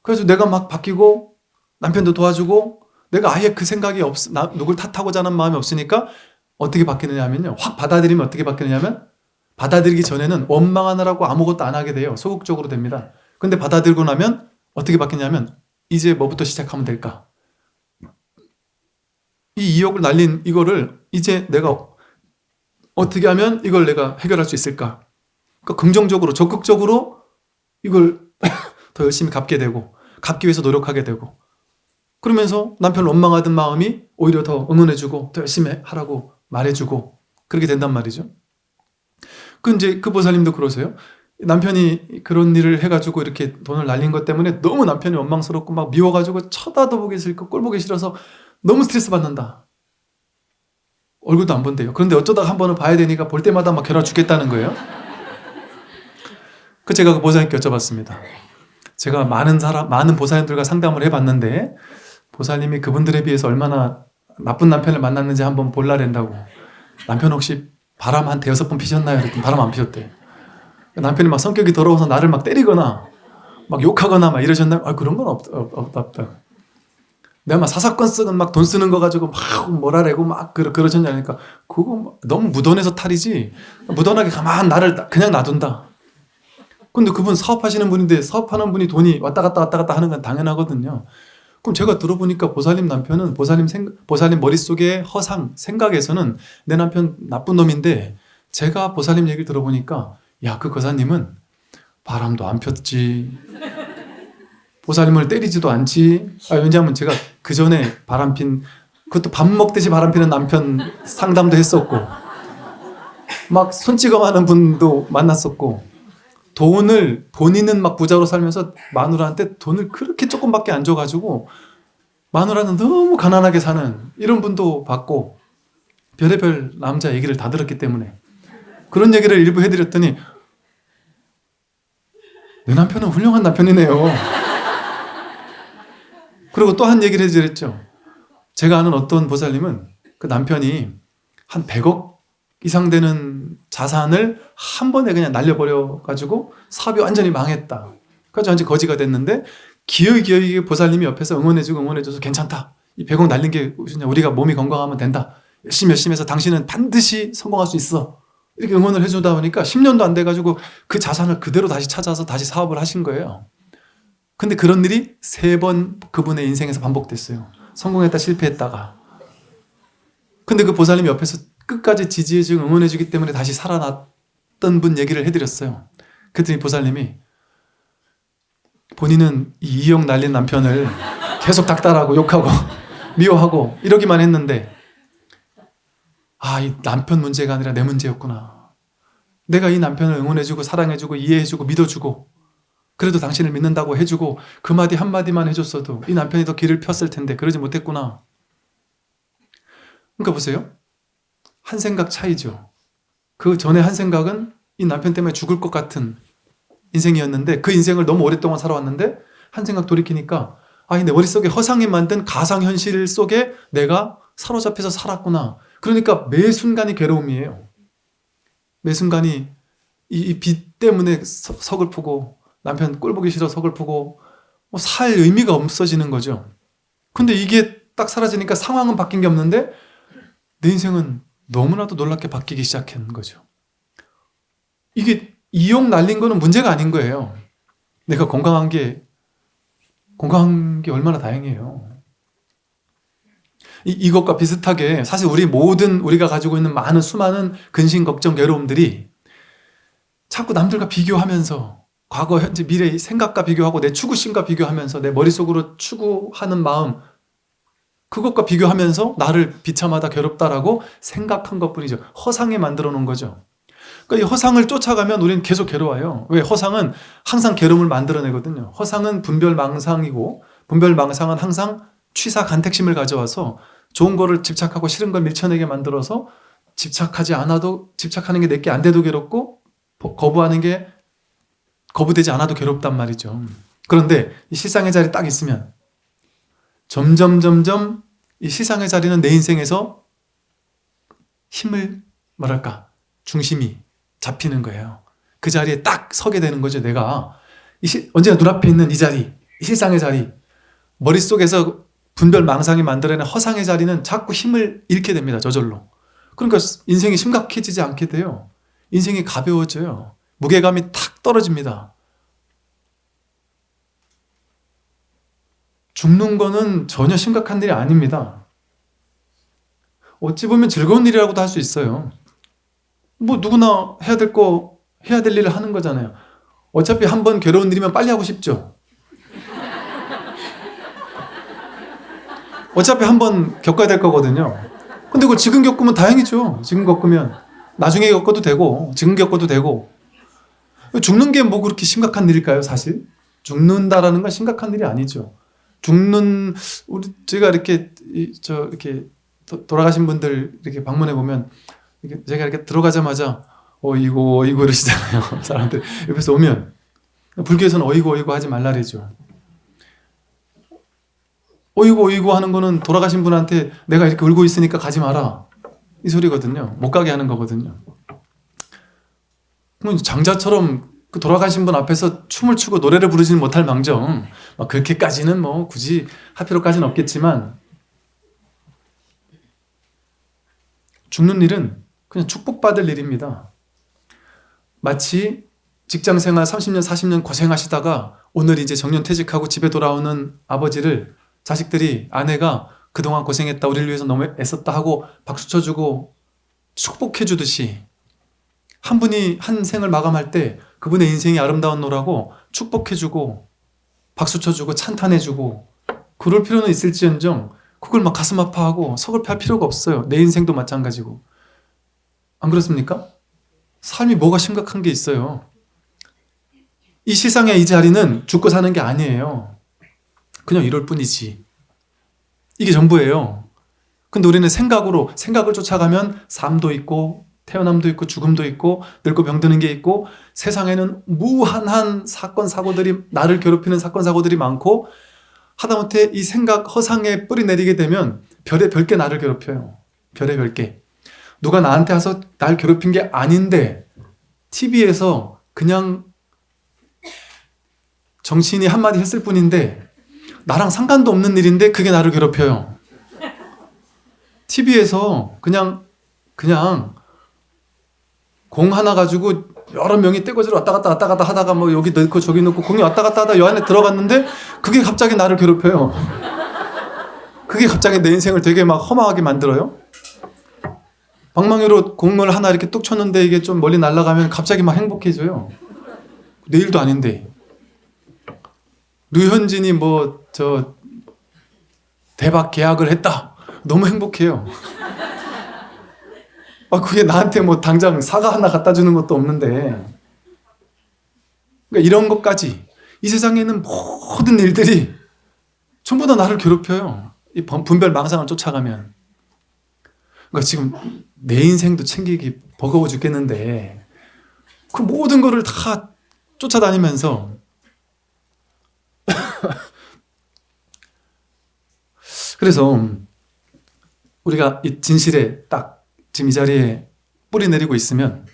그래서 내가 막 바뀌고 남편도 도와주고 내가 아예 그 생각이 없, 나, 누굴 탓하고자 하는 마음이 없으니까 어떻게 바뀌느냐 하면요. 확 받아들이면 어떻게 바뀌느냐면 받아들이기 전에는 원망하느라고 아무것도 안 하게 돼요. 소극적으로 됩니다. 근데 받아들고 나면 어떻게 바뀌냐면 이제 뭐부터 시작하면 될까? 이 2억을 날린 이거를 이제 내가 어떻게 하면 이걸 내가 해결할 수 있을까? 그러니까 긍정적으로 적극적으로 이걸 더 열심히 갚게 되고 갚기 위해서 노력하게 되고 그러면서 남편을 원망하던 마음이 오히려 더 응원해주고 더 열심히 하라고 말해주고 그렇게 된단 말이죠. 그 이제 그 보살님도 그러세요. 남편이 그런 일을 해가지고 이렇게 돈을 날린 것 때문에 너무 남편이 원망스럽고 막 미워가지고 쳐다도 보기 싫고 꼴 보기 싫어서 너무 스트레스 받는다. 얼굴도 안 본대요. 그런데 어쩌다가 한 번은 봐야 되니까 볼 때마다 막 결혼 죽겠다는 거예요. 그 제가 그 보살님께 여쭤봤습니다. 제가 많은 사람, 많은 보살님들과 상담을 해봤는데 보살님이 그분들에 비해서 얼마나 나쁜 남편을 만났는지 한번 볼라 된다고. 남편 혹시 바람 한 대여섯 번 피셨나요? 그랬더니 바람 안 피셨대. 남편이 막 성격이 더러워서 나를 막 때리거나 막 욕하거나 막 이러셨나요? 아 그런 건 없, 없, 없, 없다. 내가 막 사사건 쓰건 막돈 쓰는 거 가지고 막 뭐라래고 막 그러, 그러셨냐니까 그거 막 너무 무던해서 탈이지 무던하게 가만 나를 그냥 놔둔다. 근데 그분 사업하시는 분인데 사업하는 분이 돈이 왔다 갔다 왔다 갔다 하는 건 당연하거든요. 그럼 제가 들어보니까 보살님 남편은 보살님 생 보살님 머릿속에 허상 생각에서는 내 남편 나쁜 놈인데 제가 보살님 얘기를 들어보니까 야 그 거사님은 바람도 안 폈지. 보살님을 때리지도 않지. 아, 왜냐하면 제가 그 전에 바람 핀 그것도 밥 먹듯이 바람 피는 남편 상담도 했었고 막 손찌검하는 분도 만났었고 돈을 본인은 막 부자로 살면서 마누라한테 돈을 그렇게 조금밖에 안 줘가지고 마누라는 너무 가난하게 사는 이런 분도 봤고 별의별 남자 얘기를 다 들었기 때문에 그런 얘기를 일부 해드렸더니 내 남편은 훌륭한 남편이네요. 그리고 또 한 얘기를 해드렸죠. 제가 아는 어떤 보살님은 그 남편이 한 100억 이상 되는 자산을 한 번에 그냥 날려버려 가지고 사업이 완전히 망했다. 그래서 완전 거지가 됐는데 기어이 보살님이 옆에서 응원해주고 응원해줘서 괜찮다. 이 100억 날린 게. 우리가 몸이 건강하면 된다. 열심히 열심히 해서 당신은 반드시 성공할 수 있어. 이렇게 응원을 해주다 보니까 10년도 안 돼가지고 그 자산을 그대로 다시 찾아서 다시 사업을 하신 거예요. 근데 그런 일이 세 번 그분의 인생에서 반복됐어요. 성공했다 실패했다가. 근데 그 보살님 옆에서 끝까지 지지해주고 응원해주기 때문에 다시 살아났던 분 얘기를 해드렸어요. 그랬더니 보살님이 본인은 이 2억 날린 남편을 계속 닥달하고 욕하고 미워하고 이러기만 했는데 아, 이 남편 문제가 아니라 내 문제였구나. 내가 이 남편을 응원해주고 사랑해주고 이해해주고 믿어주고 그래도 당신을 믿는다고 해주고 그 마디 한마디만 해줬어도 이 남편이 더 길을 폈을 텐데 그러지 못했구나. 그러니까 보세요. 한 생각 차이죠. 그 전에 한 생각은 이 남편 때문에 죽을 것 같은 인생이었는데 그 인생을 너무 오랫동안 살아왔는데 한 생각 돌이키니까 아, 내 머릿속에 허상이 만든 가상현실 속에 내가 사로잡혀서 살았구나. 그러니까 매 순간이 괴로움이에요. 매 순간이 이빚 때문에 서, 서글프고 남편 꼴 보기 싫어 서글프고 뭐 살 의미가 없어지는 거죠. 근데 이게 딱 사라지니까 상황은 바뀐 게 없는데 내 인생은 너무나도 놀랍게 바뀌기 시작한 거죠. 이게 이용 날린 거는 문제가 아닌 거예요. 내가 건강한 게 건강한 게 얼마나 다행이에요. 이, 이것과 비슷하게 사실 우리 모든 우리가 가지고 있는 많은 수많은 근심, 걱정, 괴로움들이 자꾸 남들과 비교하면서 과거, 현재, 미래 생각과 비교하고 내 추구심과 비교하면서 내 머릿속으로 추구하는 마음 그것과 비교하면서 나를 비참하다 괴롭다라고 생각한 것뿐이죠. 허상에 만들어 놓은 거죠. 그러니까 이 허상을 쫓아가면 우리는 계속 괴로워요. 왜? 허상은 항상 괴로움을 만들어내거든요. 허상은 분별망상이고 분별망상은 항상 취사 간택심을 가져와서 좋은 거를 집착하고 싫은 걸 밀쳐내게 만들어서 집착하지 않아도 집착하는 게 내게 안 돼도 괴롭고 거부하는 게 거부되지 않아도 괴롭단 말이죠. 그런데 이 실상의 자리 딱 있으면 점점 점점 이 시상의 자리는 내 인생에서 힘을 뭐랄까 중심이 잡히는 거예요. 그 자리에 딱 서게 되는 거죠. 내가 이 시, 언제나 눈앞에 있는 이 자리, 이 실상의 자리, 머릿속에서 분별 망상이 만들어낸 허상의 자리는 자꾸 힘을 잃게 됩니다. 저절로. 그러니까 인생이 심각해지지 않게 돼요. 인생이 가벼워져요. 무게감이 탁 떨어집니다. 죽는 거는 전혀 심각한 일이 아닙니다. 어찌 보면 즐거운 일이라고도 할 수 있어요. 뭐 누구나 해야 될 거, 해야 될 일을 하는 거잖아요. 어차피 한 번 괴로운 일이면 빨리 하고 싶죠. 어차피 한번 겪어야 될 거거든요. 근데 그걸 지금 겪으면 다행이죠. 지금 겪으면. 나중에 겪어도 되고, 지금 겪어도 되고. 죽는 게 뭐 그렇게 심각한 일일까요, 사실? 죽는다라는 건 심각한 일이 아니죠. 죽는, 우리, 제가 이렇게, 저, 이렇게, 돌아가신 분들 이렇게 방문해 보면, 제가 이렇게 들어가자마자, 어이고, 어이고 이러시잖아요. 사람들 옆에서 오면. 불교에서는 어이고, 어이고 하지 말라래죠. 어이구 어이구 하는 거는 돌아가신 분한테 내가 이렇게 울고 있으니까 가지 마라. 이 소리거든요. 못 가게 하는 거거든요. 장자처럼 그 돌아가신 분 앞에서 춤을 추고 노래를 부르지는 못할 망정. 막 그렇게까지는 뭐 굳이 할 필요까지는 없겠지만 죽는 일은 그냥 축복받을 일입니다. 마치 직장생활 30년 40년 고생하시다가 오늘 이제 정년퇴직하고 집에 돌아오는 아버지를 자식들이 아내가 그동안 고생했다 우리를 위해서 너무 애썼다 하고 박수 쳐주고 축복해 주듯이 한 분이 한 생을 마감할 때 그분의 인생이 아름다웠노라고 축복해 주고 박수 쳐주고 찬탄해 주고 그럴 필요는 있을지언정 그걸 막 가슴 아파하고 서글퍼할 필요가 없어요. 내 인생도 마찬가지고. 안 그렇습니까? 삶이 뭐가 심각한 게 있어요? 이 세상의 이 자리는 죽고 사는 게 아니에요 그냥 이럴 뿐이지. 이게 전부예요. 근데 우리는 생각으로 생각을 쫓아가면 삶도 있고 태어남도 있고 죽음도 있고 늙고 병드는 게 있고 세상에는 무한한 사건 사고들이 나를 괴롭히는 사건 사고들이 많고 하다못해 이 생각 허상에 뿌리 내리게 되면 별의 별게 나를 괴롭혀요. 별의 별게 누가 나한테 와서 날 괴롭힌 게 아닌데 TV에서 그냥 정치인이 한마디 했을 뿐인데 나랑 상관도 없는 일인데 그게 나를 괴롭혀요. TV에서 그냥 그냥 공 하나 가지고 여러 명이 떼거지로 왔다 갔다 왔다 갔다 하다가 뭐 여기 넣고 저기 넣고 공이 왔다 갔다 하다 여 안에 들어갔는데 그게 갑자기 나를 괴롭혀요. 그게 갑자기 내 인생을 되게 막 험하게 만들어요. 방망이로 공을 하나 이렇게 뚝 쳤는데 이게 좀 멀리 날아가면 갑자기 막 행복해져요. 내일도 아닌데 류현진이 뭐 저 대박 계약을 했다. 너무 행복해요. 아 그게 나한테 뭐 당장 사과 하나 갖다 주는 것도 없는데 그러니까 이런 것까지 이 세상에는 모든 일들이 전부 다 나를 괴롭혀요. 이 분별 망상을 쫓아가면 그러니까 지금 내 인생도 챙기기 버거워 죽겠는데 그 모든 거를 다 쫓아다니면서 그래서 우리가 이 진실에 딱 지금 이 자리에 뿌리 내리고 있으면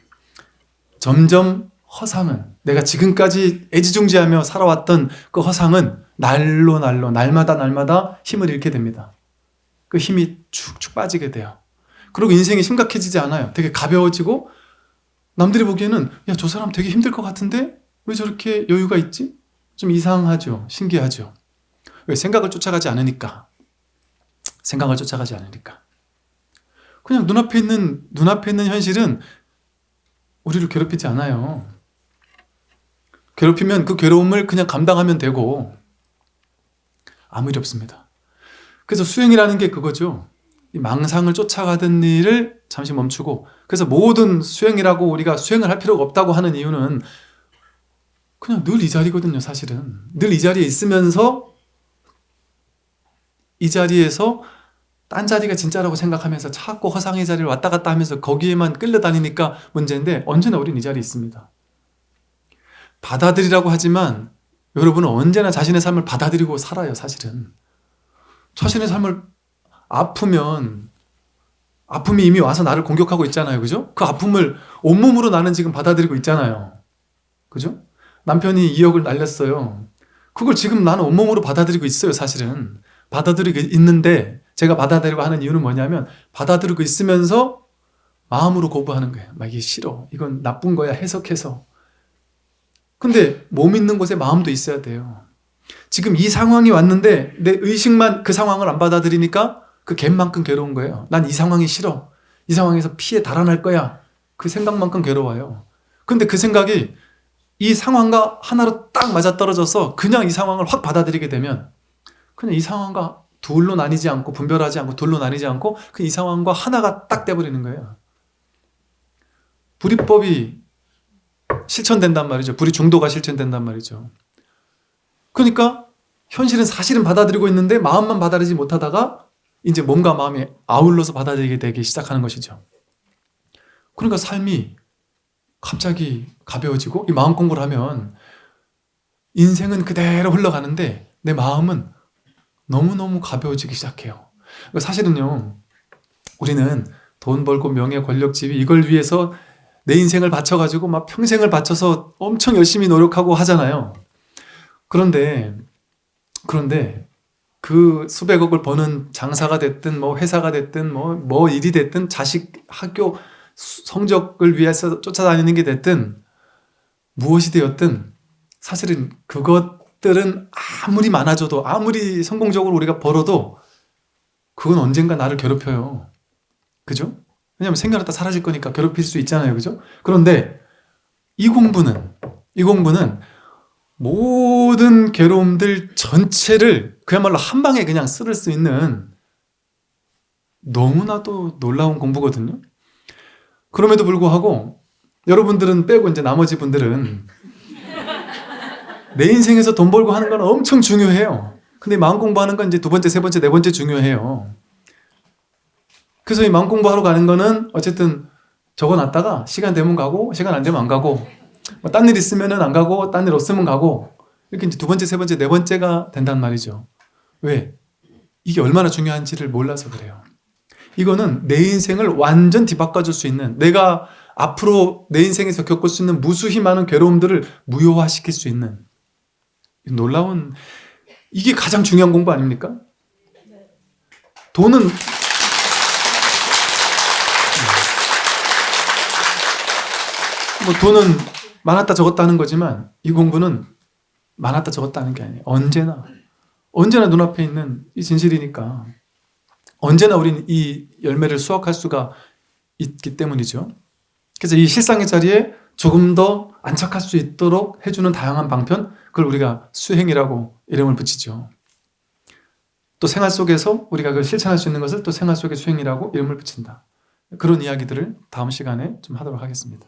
점점 허상은 내가 지금까지 애지중지하며 살아왔던 그 허상은 날로 날로 날마다 날마다 힘을 잃게 됩니다. 그 힘이 축축 빠지게 돼요. 그리고 인생이 심각해지지 않아요. 되게 가벼워지고 남들이 보기에는 야 저 사람 되게 힘들 것 같은데 왜 저렇게 여유가 있지? 좀 이상하죠. 신기하죠. 왜 생각을 쫓아가지 않으니까? 생각을 쫓아가지 않으니까. 그냥 눈앞에 있는 눈앞에 있는 현실은 우리를 괴롭히지 않아요. 괴롭히면 그 괴로움을 그냥 감당하면 되고 아무 일 없습니다. 그래서 수행이라는 게 그거죠. 이 망상을 쫓아가던 일을 잠시 멈추고 그래서 모든 수행이라고 우리가 수행을 할 필요가 없다고 하는 이유는 그냥 늘 이 자리거든요 사실은 늘 이 자리에 있으면서 이 자리에서 딴 자리가 진짜라고 생각하면서 자꾸 허상의 자리를 왔다 갔다 하면서 거기에만 끌려다니니까 문제인데 언제나 우린 이 자리에 있습니다 받아들이라고 하지만 여러분은 언제나 자신의 삶을 받아들이고 살아요 사실은 자신의 삶을 아프면 아픔이 이미 와서 나를 공격하고 있잖아요 그죠? 그 아픔을 온몸으로 나는 지금 받아들이고 있잖아요 그죠? 남편이 2억을 날렸어요. 그걸 지금 나는 온몸으로 받아들이고 있어요 사실은. 받아들이고 있는데 제가 받아들이고 하는 이유는 뭐냐면 받아들이고 있으면서 마음으로 거부하는 거예요. 막 이게 싫어. 이건 나쁜 거야. 해석해서. 근데 몸 있는 곳에 마음도 있어야 돼요. 지금 이 상황이 왔는데 내 의식만 그 상황을 안 받아들이니까 그 갭만큼 괴로운 거예요. 난 이 상황이 싫어. 이 상황에서 피해 달아날 거야. 그 생각만큼 괴로워요. 근데 그 생각이 이 상황과 하나로 딱 맞아떨어져서 그냥 이 상황을 확 받아들이게 되면 그냥 이 상황과 둘로 나뉘지 않고 분별하지 않고 둘로 나뉘지 않고 그 이 상황과 하나가 딱 돼버리는 거예요. 불이법이 실천된단 말이죠. 불이 중도가 실천된단 말이죠. 그러니까 현실은 사실은 받아들이고 있는데 마음만 받아들이지 못하다가 이제 몸과 마음이 아울러서 받아들이게 되기 시작하는 것이죠. 그러니까 삶이 갑자기 가벼워지고 이 마음 공부를 하면 인생은 그대로 흘러가는데 내 마음은 너무너무 가벼워지기 시작해요. 그러니까 사실은요 우리는 돈 벌고 명예 권력 지위 이걸 위해서 내 인생을 바쳐가지고 막 평생을 바쳐서 엄청 열심히 노력하고 하잖아요. 그런데 그런데 그 수백억을 버는 장사가 됐든 뭐 회사가 됐든 뭐, 뭐 일이 됐든 자식 학교 수- 성적을 위해서 쫓아다니는 게 됐든 무엇이 되었든 사실은 그것들은 아무리 많아져도 아무리 성공적으로 우리가 벌어도 그건 언젠가 나를 괴롭혀요 그죠? 왜냐면 생겨났다 사라질 거니까 괴롭힐 수 있잖아요 그죠? 그런데 이 공부는 이 공부는 모든 괴로움들 전체를 그야말로 한 방에 그냥 쓸을 수 있는 너무나도 놀라운 공부거든요 그럼에도 불구하고 여러분들은 빼고 이제 나머지 분들은 내 인생에서 돈 벌고 하는 건 엄청 중요해요. 근데 마음 공부하는 건 이제 두 번째, 세 번째, 네 번째 중요해요. 그래서 이 마음 공부하러 가는 거는 어쨌든 적어놨다가 시간 되면 가고 시간 안 되면 안 가고 뭐딴일 있으면 안 가고 딴 일 없으면 가고 이렇게 이제 두 번째, 세 번째, 네 번째가 된단 말이죠. 왜? 이게 얼마나 중요한지를 몰라서 그래요 이거는 내 인생을 완전 뒤바꿔줄 수 있는 내가 앞으로 내 인생에서 겪을 수 있는 무수히 많은 괴로움들을 무효화시킬 수 있는. 놀라운 이게 가장 중요한 공부 아닙니까? 돈은 뭐 돈은 많았다 적었다 하는 거지만 이 공부는 많았다 적었다 하는 게 아니에요. 언제나. 언제나 눈앞에 있는 이 진실이니까 언제나 우리는 이 열매를 수확할 수가 있기 때문이죠. 그래서 이 실상의 자리에 조금 더 안착할 수 있도록 해주는 다양한 방편 그걸 우리가 수행이라고 이름을 붙이죠. 또 생활 속에서 우리가 그걸 실천할 수 있는 것을 또 생활 속의 수행이라고 이름을 붙인다. 그런 이야기들을 다음 시간에 좀 하도록 하겠습니다